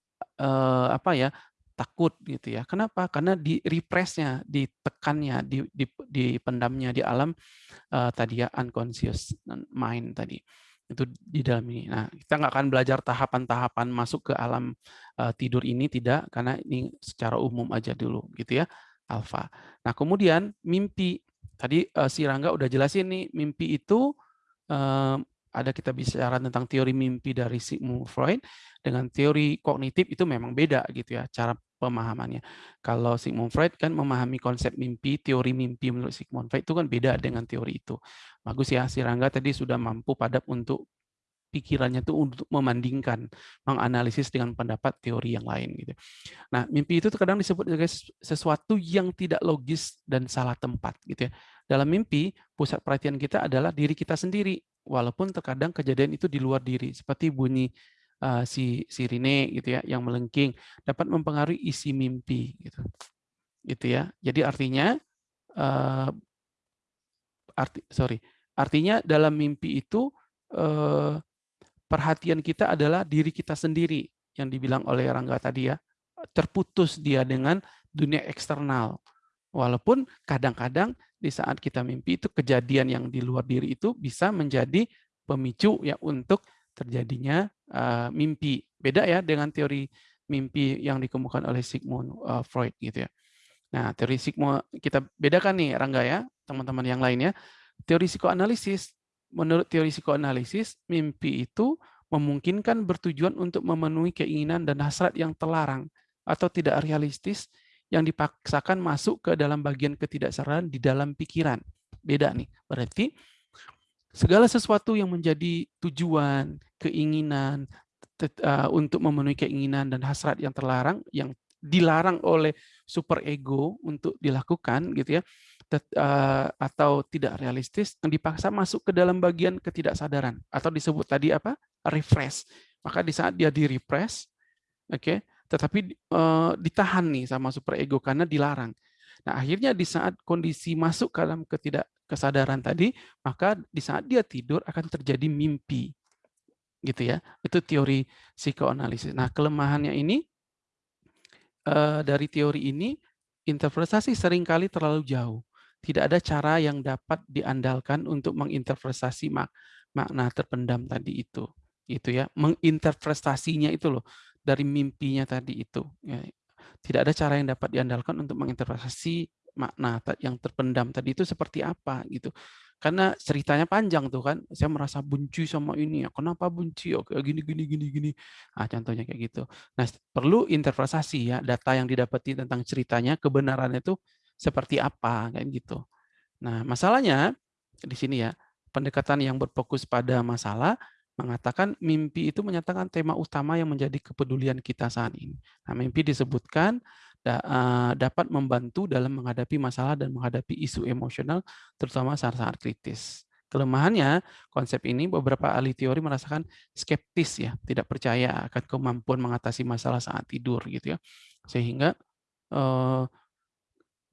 uh, apa ya takut gitu ya. Kenapa? Karena di repressnya, ditekannya, di, di, dipendamnya di alam uh, tadi ya unconscious mind tadi itu di dalam ini. Nah, kita nggak akan belajar tahapan-tahapan masuk ke alam uh, tidur ini tidak, karena ini secara umum aja dulu gitu ya, alfa. Nah, kemudian mimpi tadi uh, si Rangga udah jelasin nih, mimpi itu uh, ada kita bicara tentang teori mimpi dari Sigmund Freud dengan teori kognitif itu memang beda gitu ya cara pemahamannya. Kalau Sigmund Freud kan memahami konsep mimpi, teori mimpi menurut Sigmund Freud itu kan beda dengan teori itu. Bagus ya, si Rangga tadi sudah mampu padat untuk pikirannya itu untuk memandingkan, menganalisis dengan pendapat teori yang lain gitu. Nah, mimpi itu terkadang disebut sebagai sesuatu yang tidak logis dan salah tempat gitu ya. Dalam mimpi, pusat perhatian kita adalah diri kita sendiri, walaupun terkadang kejadian itu di luar diri, seperti bunyi uh, si sirine gitu ya yang melengking dapat mempengaruhi isi mimpi gitu. Gitu ya. Jadi artinya uh, arti sorry, artinya dalam mimpi itu uh, perhatian kita adalah diri kita sendiri yang dibilang oleh Rangga tadi ya terputus dia dengan dunia eksternal walaupun kadang-kadang di saat kita mimpi itu kejadian yang di luar diri itu bisa menjadi pemicu ya untuk terjadinya uh, mimpi beda ya dengan teori mimpi yang dikemukakan oleh Sigmund uh, Freud gitu ya nah teori Sigmund kita bedakan nih Rangga ya teman-teman yang lainnya teori psikoanalisis menurut teori psikoanalisis, mimpi itu memungkinkan bertujuan untuk memenuhi keinginan dan hasrat yang terlarang atau tidak realistis yang dipaksakan masuk ke dalam bagian ketidaksadaran di dalam pikiran. Beda nih. Berarti segala sesuatu yang menjadi tujuan, keinginan uh, untuk memenuhi keinginan dan hasrat yang terlarang yang dilarang oleh super ego untuk dilakukan gitu ya uh, atau tidak realistis yang dipaksa masuk ke dalam bagian ketidaksadaran atau disebut tadi apa? Refresh. Maka di saat dia di oke okay, tetapi uh, ditahan nih sama super ego karena dilarang. Nah akhirnya di saat kondisi masuk ke dalam ketidakkesadaran tadi maka di saat dia tidur akan terjadi mimpi gitu ya. Itu teori psikoanalisis. Nah kelemahannya ini uh, dari teori ini interpretasi sering kali terlalu jauh. Tidak ada cara yang dapat diandalkan untuk menginterpretasi mak makna terpendam tadi itu itu ya. Menginterpretasinya itu loh dari mimpinya tadi itu ya. tidak ada cara yang dapat diandalkan untuk menginterpretasi makna yang terpendam tadi itu seperti apa gitu karena ceritanya panjang tuh kan saya merasa benci sama ini ya kenapa benci oke oh, gini gini gini gini ah contohnya kayak gitu nah perlu interpretasi ya data yang didapati tentang ceritanya kebenarannya itu seperti apa kayak gitu. Nah, masalahnya di sini ya, pendekatan yang berfokus pada masalah mengatakan mimpi itu menyatakan tema utama yang menjadi kepedulian kita saat ini. Nah, mimpi disebutkan dapat membantu dalam menghadapi masalah dan menghadapi isu emosional terutama saat-saat kritis. Kelemahannya, konsep ini beberapa ahli teori merasakan skeptis ya, tidak percaya akan kemampuan mengatasi masalah saat tidur gitu ya. Sehingga eh,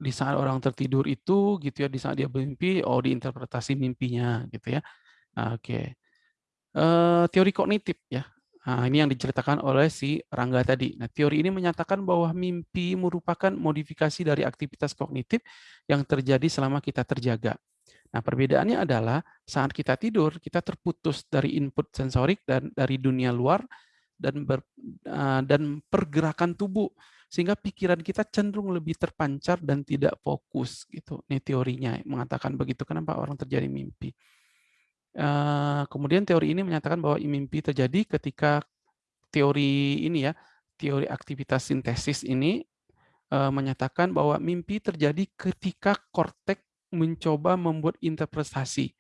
di saat orang tertidur itu gitu ya di saat dia bermimpi oh diinterpretasi mimpinya gitu ya oke okay. uh, teori kognitif ya nah, ini yang diceritakan oleh si Rangga tadi nah teori ini menyatakan bahwa mimpi merupakan modifikasi dari aktivitas kognitif yang terjadi selama kita terjaga Nah, perbedaannya adalah saat kita tidur, kita terputus dari input sensorik dan dari dunia luar dan ber, uh, dan pergerakan tubuh sehingga pikiran kita cenderung lebih terpancar dan tidak fokus gitu. Ini teorinya mengatakan begitu. Kenapa orang terjadi mimpi? Uh, kemudian teori ini menyatakan bahwa mimpi terjadi ketika teori ini ya, teori aktivitas sintesis ini uh, menyatakan bahwa mimpi terjadi ketika kortek mencoba membuat interpretasi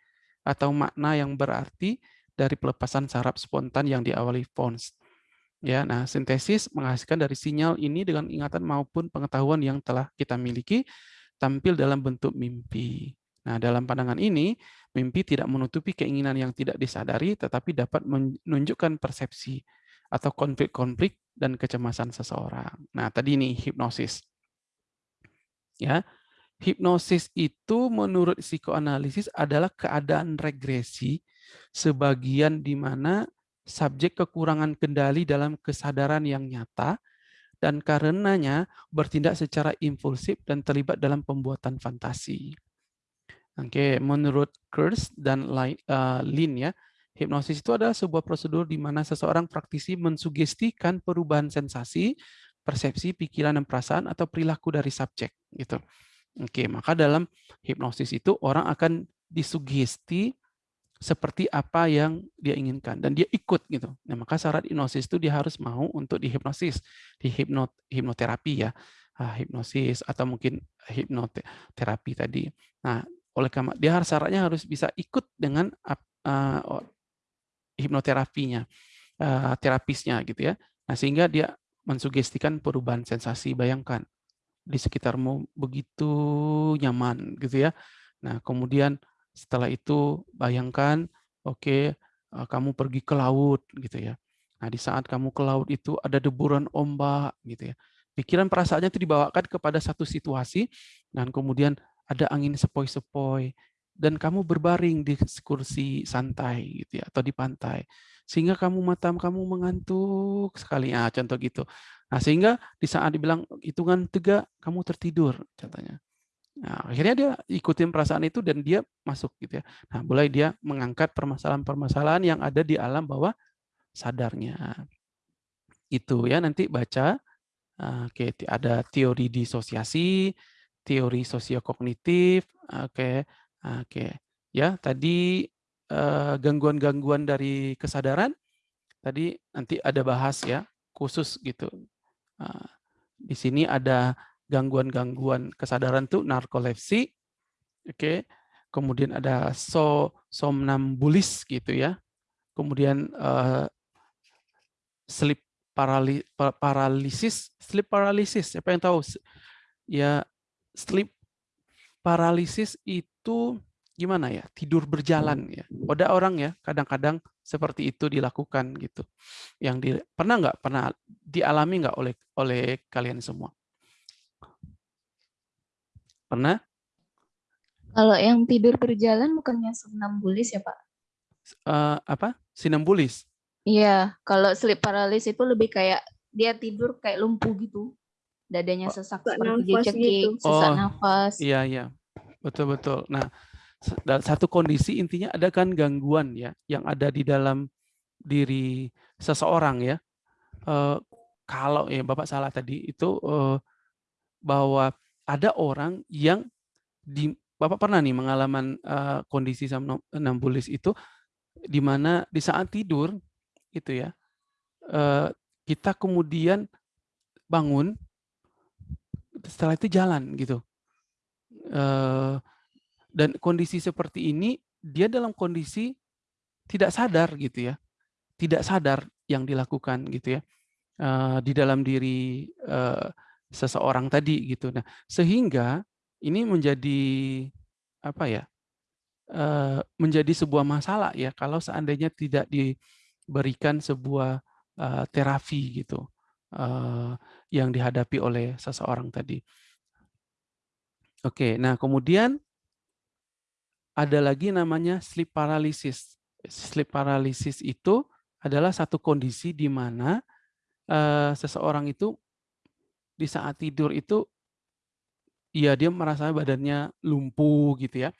atau makna yang berarti dari pelepasan saraf spontan yang diawali Fons. Ya, nah sintesis menghasilkan dari sinyal ini dengan ingatan maupun pengetahuan yang telah kita miliki tampil dalam bentuk mimpi. Nah, dalam pandangan ini, mimpi tidak menutupi keinginan yang tidak disadari, tetapi dapat menunjukkan persepsi atau konflik-konflik dan kecemasan seseorang. Nah, tadi ini hipnosis. Ya, hipnosis itu menurut psikoanalisis adalah keadaan regresi sebagian di mana subjek kekurangan kendali dalam kesadaran yang nyata dan karenanya bertindak secara impulsif dan terlibat dalam pembuatan fantasi. Oke, menurut Kurz dan uh, Lin ya, hipnosis itu adalah sebuah prosedur di mana seseorang praktisi mensugestikan perubahan sensasi, persepsi, pikiran dan perasaan atau perilaku dari subjek gitu. Oke, maka dalam hipnosis itu orang akan disugesti seperti apa yang dia inginkan dan dia ikut gitu. Nah, maka syarat hipnosis itu dia harus mau untuk dihipnosis, di hipnot hipnoterapi ya. Ah, hipnosis atau mungkin hipnoterapi tadi. Nah, oleh karena dia harus syaratnya harus bisa ikut dengan uh, hipnoterapinya, uh, terapisnya gitu ya. Nah, sehingga dia mensugestikan perubahan sensasi. Bayangkan di sekitarmu begitu nyaman gitu ya. Nah, kemudian setelah itu bayangkan, oke, okay, uh, kamu pergi ke laut gitu ya. Nah, di saat kamu ke laut itu ada deburan ombak gitu ya. Pikiran perasaannya itu dibawakan kepada satu situasi dan kemudian ada angin sepoi-sepoi dan kamu berbaring di kursi santai gitu ya atau di pantai sehingga kamu mata kamu mengantuk sekali ah contoh gitu nah sehingga di saat dibilang hitungan tiga kamu tertidur contohnya Nah, akhirnya dia ikutin perasaan itu dan dia masuk gitu ya. Nah, mulai dia mengangkat permasalahan-permasalahan yang ada di alam bawah sadarnya. Itu ya nanti baca ah, oke ada teori disosiasi, teori sosiokognitif, oke. Oke. Ya, tadi eh, gangguan-gangguan dari kesadaran tadi nanti ada bahas ya, khusus gitu. Uh, di sini ada gangguan-gangguan kesadaran tuh narkolepsi, oke, kemudian ada so somnambulis gitu ya, kemudian uh, sleep parali, paralisis, sleep paralysis, siapa yang tahu? Ya sleep paralisis itu gimana ya? Tidur berjalan ya. Ada orang ya kadang-kadang seperti itu dilakukan gitu. Yang di, pernah nggak pernah dialami nggak oleh oleh kalian semua? Pernah? Kalau yang tidur berjalan bukannya somnambulis ya, Pak? Uh, apa? Sinambulis? Iya, kalau sleep paralysis itu lebih kayak dia tidur kayak lumpuh gitu. Dadanya oh, sesak seperti dia cekik, gitu. sesak oh, nafas. Iya, iya. Betul, betul. Nah, satu kondisi intinya ada kan gangguan ya yang ada di dalam diri seseorang ya. Uh, kalau ya Bapak salah tadi itu uh, bahwa ada orang yang di Bapak pernah nih mengalami uh, kondisi somnambulis itu di mana di saat tidur itu ya uh, kita kemudian bangun setelah itu jalan gitu uh, dan kondisi seperti ini dia dalam kondisi tidak sadar gitu ya tidak sadar yang dilakukan gitu ya uh, di dalam diri uh, seseorang tadi gitu. Nah, sehingga ini menjadi apa ya? Menjadi sebuah masalah ya kalau seandainya tidak diberikan sebuah terapi gitu yang dihadapi oleh seseorang tadi. Oke, nah kemudian ada lagi namanya sleep paralysis. Sleep paralysis itu adalah satu kondisi di mana uh, seseorang itu di saat tidur itu ya dia merasa badannya lumpuh gitu ya.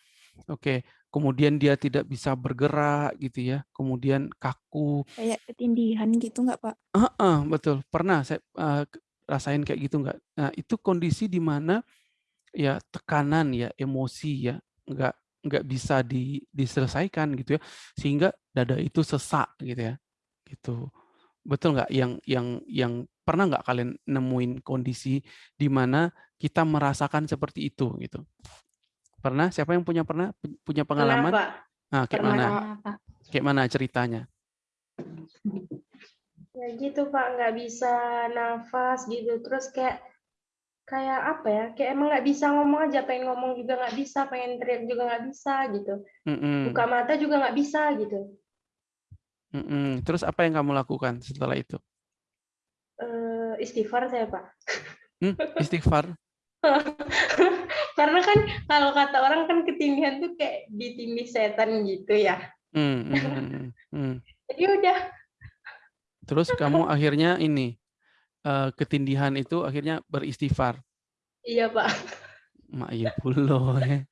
Oke, kemudian dia tidak bisa bergerak gitu ya. Kemudian kaku. Kayak ketindihan gitu nggak, Pak? Uh -uh, betul. Pernah saya uh, rasain kayak gitu nggak? Nah, itu kondisi di mana ya tekanan ya, emosi ya, nggak nggak bisa di, diselesaikan gitu ya. Sehingga dada itu sesak gitu ya. Gitu. Betul nggak yang yang yang pernah nggak kalian nemuin kondisi di mana kita merasakan seperti itu gitu? Pernah? Siapa yang punya pernah punya pengalaman? Kenapa? Nah, kayak mana? Kayak mana ceritanya? Ya gitu Pak, nggak bisa nafas gitu. Terus kayak kayak apa ya? Kayak emang nggak bisa ngomong aja, pengen ngomong juga nggak bisa, pengen teriak juga nggak bisa gitu. Mm -mm. Buka mata juga nggak bisa gitu. Mm-mm. Terus apa yang kamu lakukan setelah itu? Uh, istighfar saya Pak. Hmm, istighfar? Karena kan kalau kata orang kan ketindihan tuh kayak ditindih setan gitu ya. Hmm, hmm, hmm, hmm. Jadi udah. Terus kamu akhirnya ini uh, ketindihan itu akhirnya beristighfar. Iya, Pak. Mak iya pulo ya.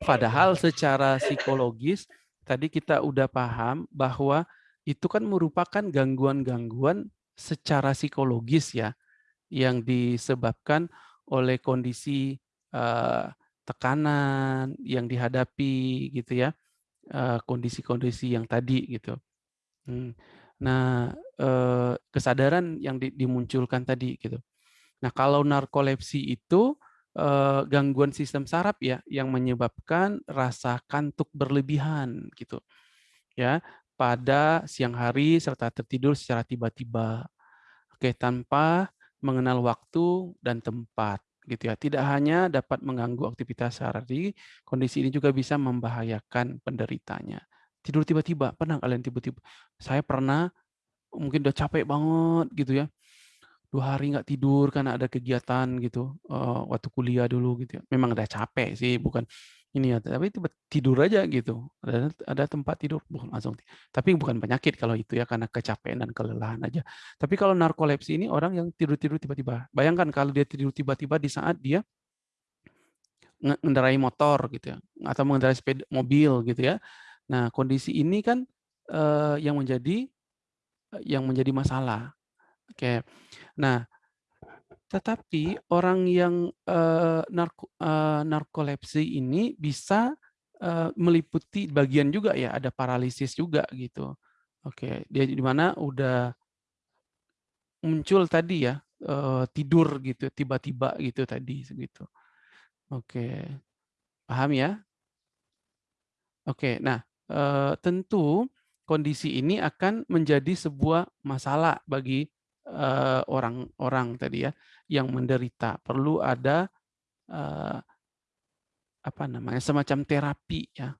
Padahal secara psikologis tadi kita udah paham bahwa itu kan merupakan gangguan-gangguan secara psikologis ya yang disebabkan oleh kondisi uh, tekanan yang dihadapi gitu ya kondisi-kondisi uh, yang tadi gitu. Hmm. Nah uh, kesadaran yang di, dimunculkan tadi gitu. Nah kalau narkolepsi itu uh, gangguan sistem saraf ya yang menyebabkan rasa kantuk berlebihan gitu ya pada siang hari serta tertidur secara tiba-tiba. Oke tanpa mengenal waktu dan tempat gitu ya. Tidak hanya dapat mengganggu aktivitas sehari, kondisi ini juga bisa membahayakan penderitanya. Tidur tiba-tiba, pernah kalian tiba-tiba? Saya pernah, mungkin udah capek banget gitu ya. Dua hari nggak tidur karena ada kegiatan gitu, uh, waktu kuliah dulu gitu ya. Memang udah capek sih, bukan ini ya, tapi tiba tidur aja gitu. Ada ada tempat tidur, bukan langsung. Tapi bukan penyakit kalau itu ya karena kecapean dan kelelahan aja. Tapi kalau narkolepsi ini orang yang tidur-tidur tiba-tiba. Bayangkan kalau dia tidur tiba-tiba di saat dia mengendarai motor gitu ya atau mengendarai sepeda mobil gitu ya. Nah, kondisi ini kan eh, yang menjadi yang menjadi masalah. Oke. Nah, tetapi orang yang uh, narko, uh, narkolepsi ini bisa uh, meliputi bagian juga ya, ada paralisis juga gitu. Oke, dia di mana udah muncul tadi ya uh, tidur gitu, tiba-tiba gitu tadi segitu. Oke, paham ya? Oke, nah uh, tentu kondisi ini akan menjadi sebuah masalah bagi orang-orang uh, tadi ya yang menderita. Perlu ada uh, apa namanya semacam terapi ya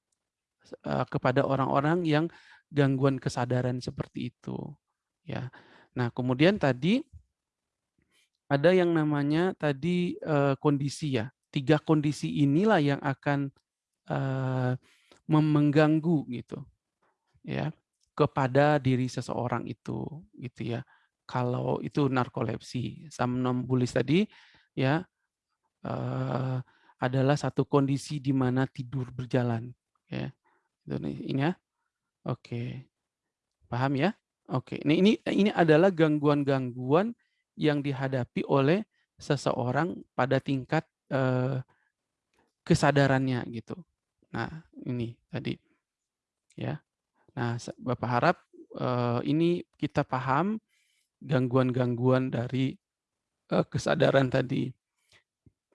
uh, kepada orang-orang yang gangguan kesadaran seperti itu. Ya. Nah kemudian tadi ada yang namanya tadi kondisi ya. Tiga kondisi inilah yang akan uh, mengganggu gitu ya kepada diri seseorang itu gitu ya kalau itu narkolepsi. Somnambulis tadi ya uh, adalah satu kondisi di mana tidur berjalan. Ya, ini ya. Oke, paham ya? Oke, ini ini ini adalah gangguan-gangguan yang dihadapi oleh seseorang pada tingkat uh, kesadarannya gitu. Nah, ini tadi ya. Nah, Bapak harap uh, ini kita paham gangguan-gangguan dari uh, kesadaran tadi.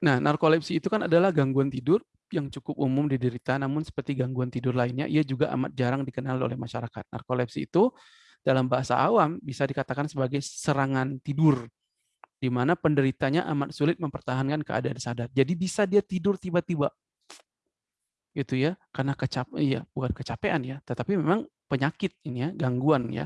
Nah, narkolepsi itu kan adalah gangguan tidur yang cukup umum diderita, namun seperti gangguan tidur lainnya, ia juga amat jarang dikenal oleh masyarakat. Narkolepsi itu dalam bahasa awam bisa dikatakan sebagai serangan tidur, di mana penderitanya amat sulit mempertahankan keadaan sadar. Jadi bisa dia tidur tiba-tiba, gitu ya, karena kecap, iya bukan kecapean ya, tetapi memang penyakit ini ya, gangguan ya.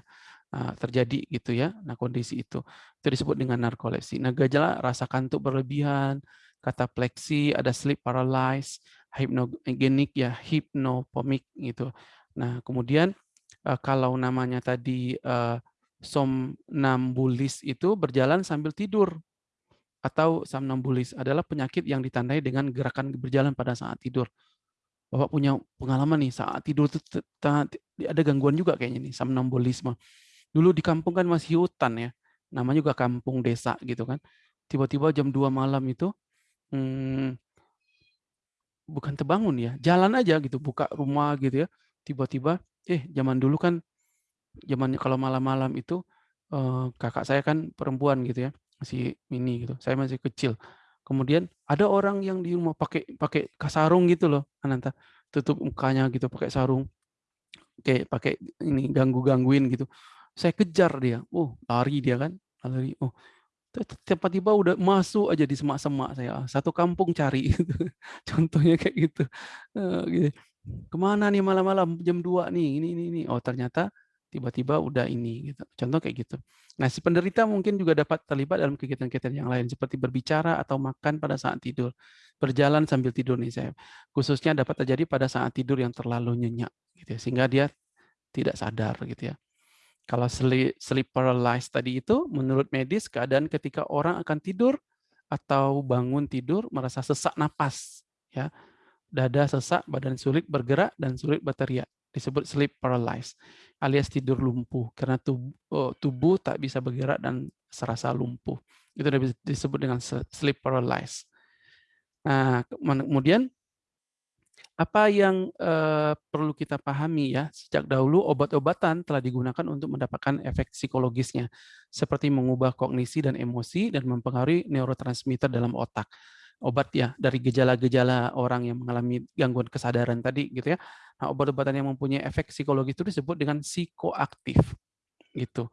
Terjadi gitu ya. Nah, kondisi itu itu disebut dengan narkolepsi. Nah, gejala rasa kantuk berlebihan, katapleksi, ada sleep paralysis, hypnogenik ya, hypnopomik gitu. Nah, kemudian kalau namanya tadi somnambulis itu berjalan sambil tidur atau somnambulis adalah penyakit yang ditandai dengan gerakan berjalan pada saat tidur. Bapak punya pengalaman nih saat tidur itu ada gangguan juga kayaknya nih somnambulisme Dulu di kampung kan masih hutan ya, namanya juga kampung desa gitu kan. Tiba-tiba jam 2 malam itu, hmm, bukan terbangun ya, jalan aja gitu, buka rumah gitu ya. Tiba-tiba, eh zaman dulu kan, zamannya kalau malam-malam itu, eh, kakak saya kan perempuan gitu ya, masih mini gitu, saya masih kecil. Kemudian ada orang yang di rumah pakai pakai kasarung gitu loh, Ananta, tutup mukanya gitu pakai sarung, kayak pakai ini ganggu-gangguin gitu saya kejar dia. Oh, lari dia kan. Lari. Oh, tiba-tiba udah masuk aja di semak-semak saya. Satu kampung cari. Contohnya kayak gitu. Uh, Ke mana nih malam-malam jam 2 nih? Ini, ini, ini. Oh, ternyata tiba-tiba udah ini. Gitu. Contoh kayak gitu. Nah, si penderita mungkin juga dapat terlibat dalam kegiatan-kegiatan yang lain. Seperti berbicara atau makan pada saat tidur. Berjalan sambil tidur nih saya. Khususnya dapat terjadi pada saat tidur yang terlalu nyenyak. Gitu ya, sehingga dia tidak sadar gitu ya. Kalau sleep, sleep paralysis tadi itu menurut medis keadaan ketika orang akan tidur atau bangun tidur merasa sesak napas ya. Dada sesak, badan sulit bergerak dan sulit berteriak. Disebut sleep paralysis alias tidur lumpuh karena tubuh, oh, tubuh tak bisa bergerak dan serasa lumpuh. Itu disebut dengan sleep paralysis. Nah, kemudian apa yang uh, perlu kita pahami ya, sejak dahulu obat-obatan telah digunakan untuk mendapatkan efek psikologisnya, seperti mengubah kognisi dan emosi dan mempengaruhi neurotransmitter dalam otak. Obat ya dari gejala-gejala orang yang mengalami gangguan kesadaran tadi gitu ya. Nah, obat-obatan yang mempunyai efek psikologis itu disebut dengan psikoaktif gitu.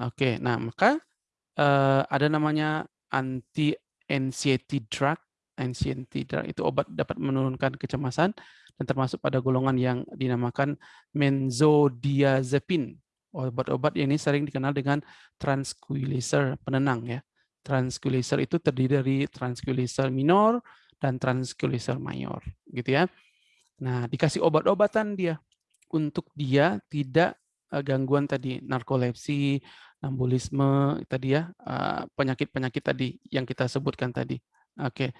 Oke, nah maka uh, ada namanya anti anxiety drug anxiety drug itu obat dapat menurunkan kecemasan dan termasuk pada golongan yang dinamakan benzodiazepin. Obat-obat ini sering dikenal dengan tranquilizer penenang ya. Tranquilizer itu terdiri dari tranquilizer minor dan tranquilizer mayor gitu ya. Nah, dikasih obat-obatan dia untuk dia tidak eh, gangguan tadi narkolepsi, nambulisme tadi ya, eh, penyakit-penyakit tadi yang kita sebutkan tadi. Oke,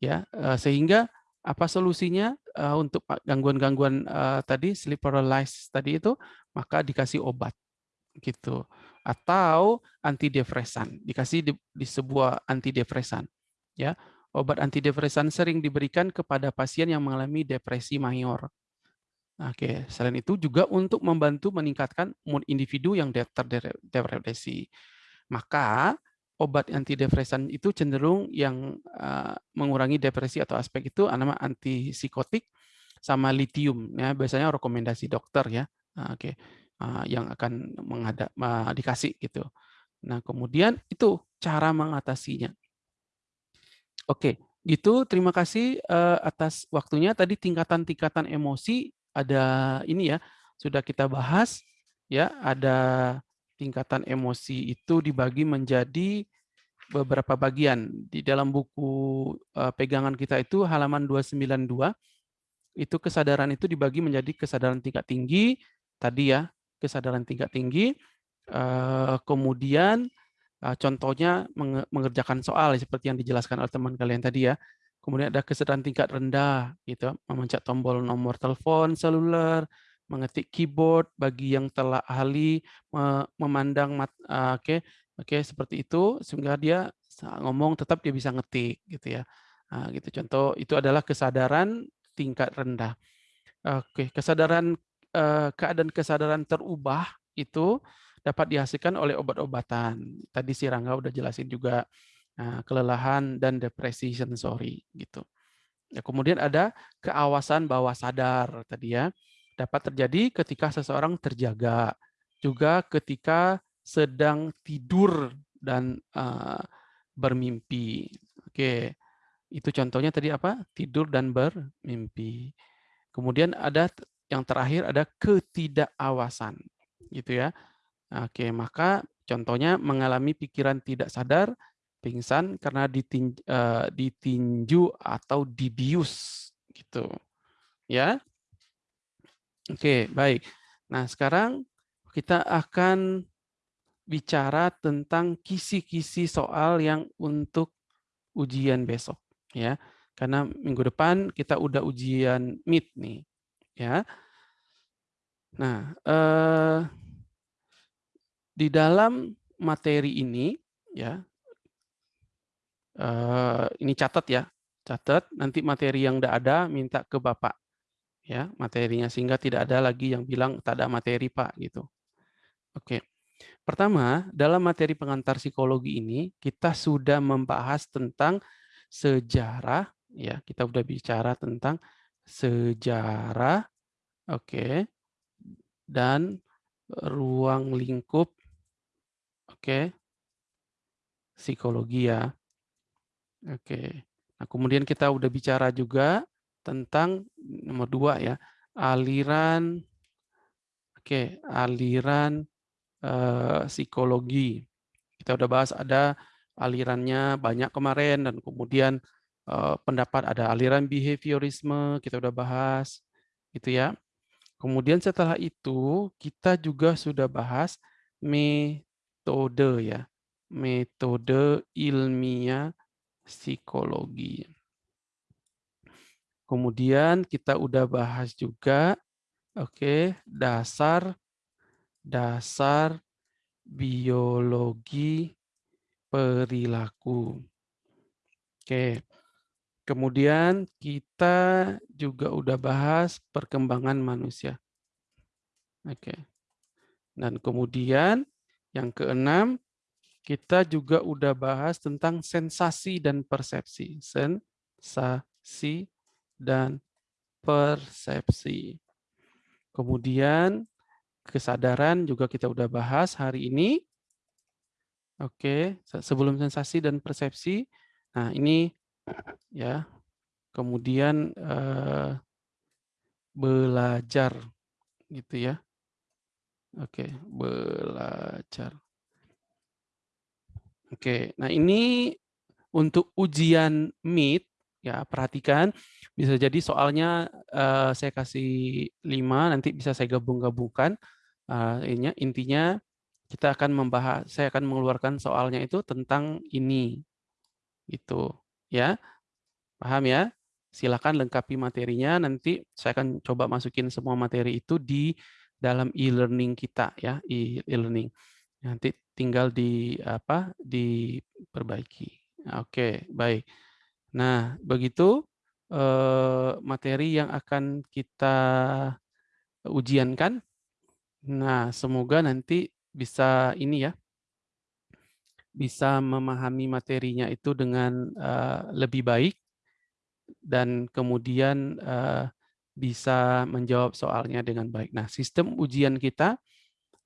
ya eh, sehingga apa solusinya untuk gangguan-gangguan tadi sleep paralysis tadi itu maka dikasih obat gitu atau antidepresan dikasih di, di sebuah antidepresan ya obat antidepresan sering diberikan kepada pasien yang mengalami depresi mayor Oke, selain itu juga untuk membantu meningkatkan mood individu yang terdepresi. Maka obat antidepresan itu cenderung yang uh, mengurangi depresi atau aspek itu nama antipsikotik sama litium ya biasanya rekomendasi dokter ya oke. Uh, yang akan menghadap uh, dikasih gitu. Nah kemudian itu cara mengatasinya. Oke gitu terima kasih uh, atas waktunya. Tadi tingkatan-tingkatan emosi ada ini ya sudah kita bahas ya ada tingkatan emosi itu dibagi menjadi beberapa bagian. Di dalam buku pegangan kita itu halaman 292, itu kesadaran itu dibagi menjadi kesadaran tingkat tinggi, tadi ya, kesadaran tingkat tinggi, uh, kemudian uh, contohnya mengerjakan soal seperti yang dijelaskan oleh teman kalian tadi ya. Kemudian ada kesadaran tingkat rendah, gitu, memencet tombol nomor telepon seluler, mengetik keyboard bagi yang telah ahli memandang uh, oke okay, oke okay, seperti itu sehingga dia ngomong tetap dia bisa ngetik gitu ya. Nah, gitu. Contoh itu adalah kesadaran tingkat rendah. Oke okay, kesadaran keadaan kesadaran terubah itu dapat dihasilkan oleh obat-obatan tadi si Rangga udah jelasin juga nah, kelelahan dan depresi sensori gitu ya kemudian ada keawasan bawah sadar tadi ya dapat terjadi ketika seseorang terjaga, juga ketika sedang tidur dan uh, bermimpi. Oke, itu contohnya tadi apa? Tidur dan bermimpi. Kemudian ada yang terakhir ada ketidakawasan, gitu ya. Oke, maka contohnya mengalami pikiran tidak sadar, pingsan karena ditinju, uh, ditinju atau dibius, gitu. Ya, Oke, baik. Nah, sekarang kita akan bicara tentang kisi-kisi soal yang untuk ujian besok ya. Karena minggu depan kita udah ujian MIT nih, ya. Nah, eh, di dalam materi ini ya eh, ini catat ya, catat nanti materi yang udah ada minta ke Bapak ya materinya sehingga tidak ada lagi yang bilang tak ada materi Pak gitu. Oke. Pertama, dalam materi pengantar psikologi ini kita sudah membahas tentang sejarah ya, kita sudah bicara tentang sejarah oke dan ruang lingkup oke psikologi ya. Oke. Nah, kemudian kita udah bicara juga tentang nomor dua ya aliran oke aliran uh, psikologi kita udah bahas ada alirannya banyak kemarin dan kemudian pendapat ada aliran behaviorisme kita udah bahas gitu ya Kemudian setelah itu kita juga sudah bahas metode ya. Metode ilmiah psikologi. Kemudian kita udah bahas juga oke, dasar dasar biologi perilaku. Oke. Kemudian kita juga udah bahas perkembangan manusia. Oke. Dan kemudian yang keenam, kita juga udah bahas tentang sensasi dan persepsi. Sensasi dan persepsi. Kemudian kesadaran juga kita udah bahas hari ini. Oke, sebelum sensasi dan persepsi. Nah, ini ya. Kemudian eh, belajar gitu ya. Oke, belajar. Oke, nah ini untuk ujian MIT ya perhatikan bisa jadi soalnya eh, saya kasih lima nanti bisa saya gabung-gabungkan uh, intinya kita akan membahas saya akan mengeluarkan soalnya itu tentang ini gitu ya Paham ya? Silakan lengkapi materinya. Nanti saya akan coba masukin semua materi itu di dalam e-learning kita ya, e-learning. Nanti tinggal di apa? diperbaiki. Oke, baik. Nah, begitu eh, materi yang akan kita ujiankan. Nah, semoga nanti bisa ini ya, bisa memahami materinya itu dengan uh, lebih baik dan kemudian uh, bisa menjawab soalnya dengan baik. Nah, sistem ujian kita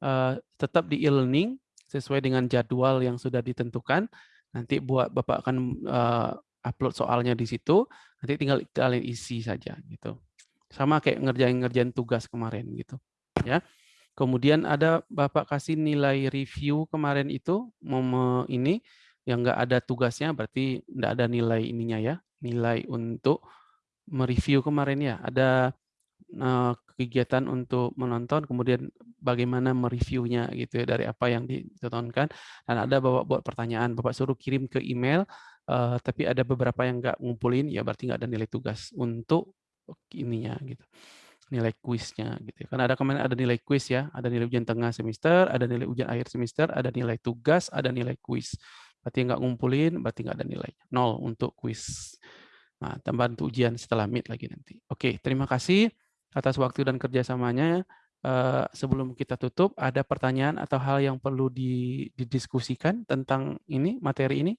uh, tetap di e-learning sesuai dengan jadwal yang sudah ditentukan. Nanti buat Bapak akan uh, upload soalnya di situ, nanti tinggal kalian isi saja gitu. Sama kayak ngerjain-ngerjain tugas kemarin gitu, ya. Kemudian ada Bapak kasih nilai review kemarin itu ini yang enggak ada tugasnya berarti enggak ada nilai ininya ya, nilai untuk mereview kemarin ya. Ada uh, kegiatan untuk menonton, kemudian bagaimana mereviewnya gitu ya dari apa yang ditontonkan. Dan ada bapak buat pertanyaan, bapak suruh kirim ke email, uh, tapi ada beberapa yang nggak ngumpulin, ya berarti nggak ada nilai tugas untuk ininya gitu nilai kuisnya gitu ya. Karena ada kemarin ada nilai kuis ya, ada nilai ujian tengah semester, ada nilai ujian akhir semester, ada nilai tugas, ada nilai kuis. Berarti nggak ngumpulin, berarti nggak ada nilainya. Nol untuk kuis. Nah, tambahan untuk ujian setelah mid lagi nanti. Oke, terima kasih atas waktu dan kerjasamanya. Uh, sebelum kita tutup, ada pertanyaan atau hal yang perlu didiskusikan tentang ini materi ini?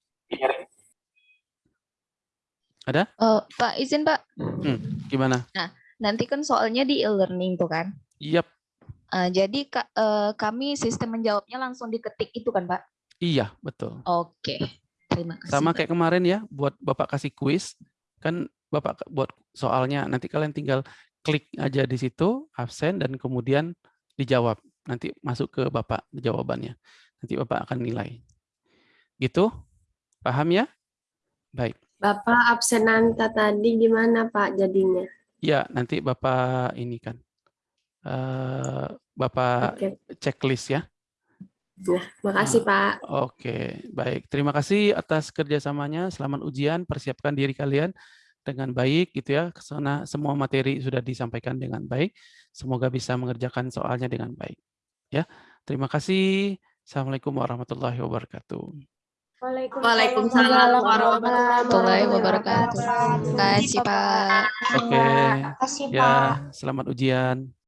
Ada? Uh, Pak, izin Pak. Hmm, gimana? Nah, nanti kan soalnya di e-learning tuh kan? Yep. Uh, jadi ka, uh, kami sistem menjawabnya langsung diketik itu kan Pak? Iya, betul. Oke, terima kasih. Sama Pak. kayak kemarin ya, buat Bapak kasih kuis, kan Bapak buat soalnya, nanti kalian tinggal klik aja di situ, absen, dan kemudian dijawab. Nanti masuk ke Bapak jawabannya. Nanti Bapak akan nilai. Gitu? Paham ya? Baik. Bapak absenanta tadi gimana Pak jadinya? Ya, nanti Bapak ini kan. Uh, Bapak okay. checklist ya. Ya, makasih Pak. Oke, baik. Terima kasih atas kerjasamanya. Selamat ujian, persiapkan diri kalian dengan baik, gitu ya. Ke sana semua materi sudah disampaikan dengan baik. Semoga bisa mengerjakan soalnya dengan baik. Ya, terima kasih. Assalamualaikum warahmatullahi wabarakatuh. Waalaikumsalam warahmatullahi wabarakatuh. Terima kasih Pak. Oke, ya, selamat ujian.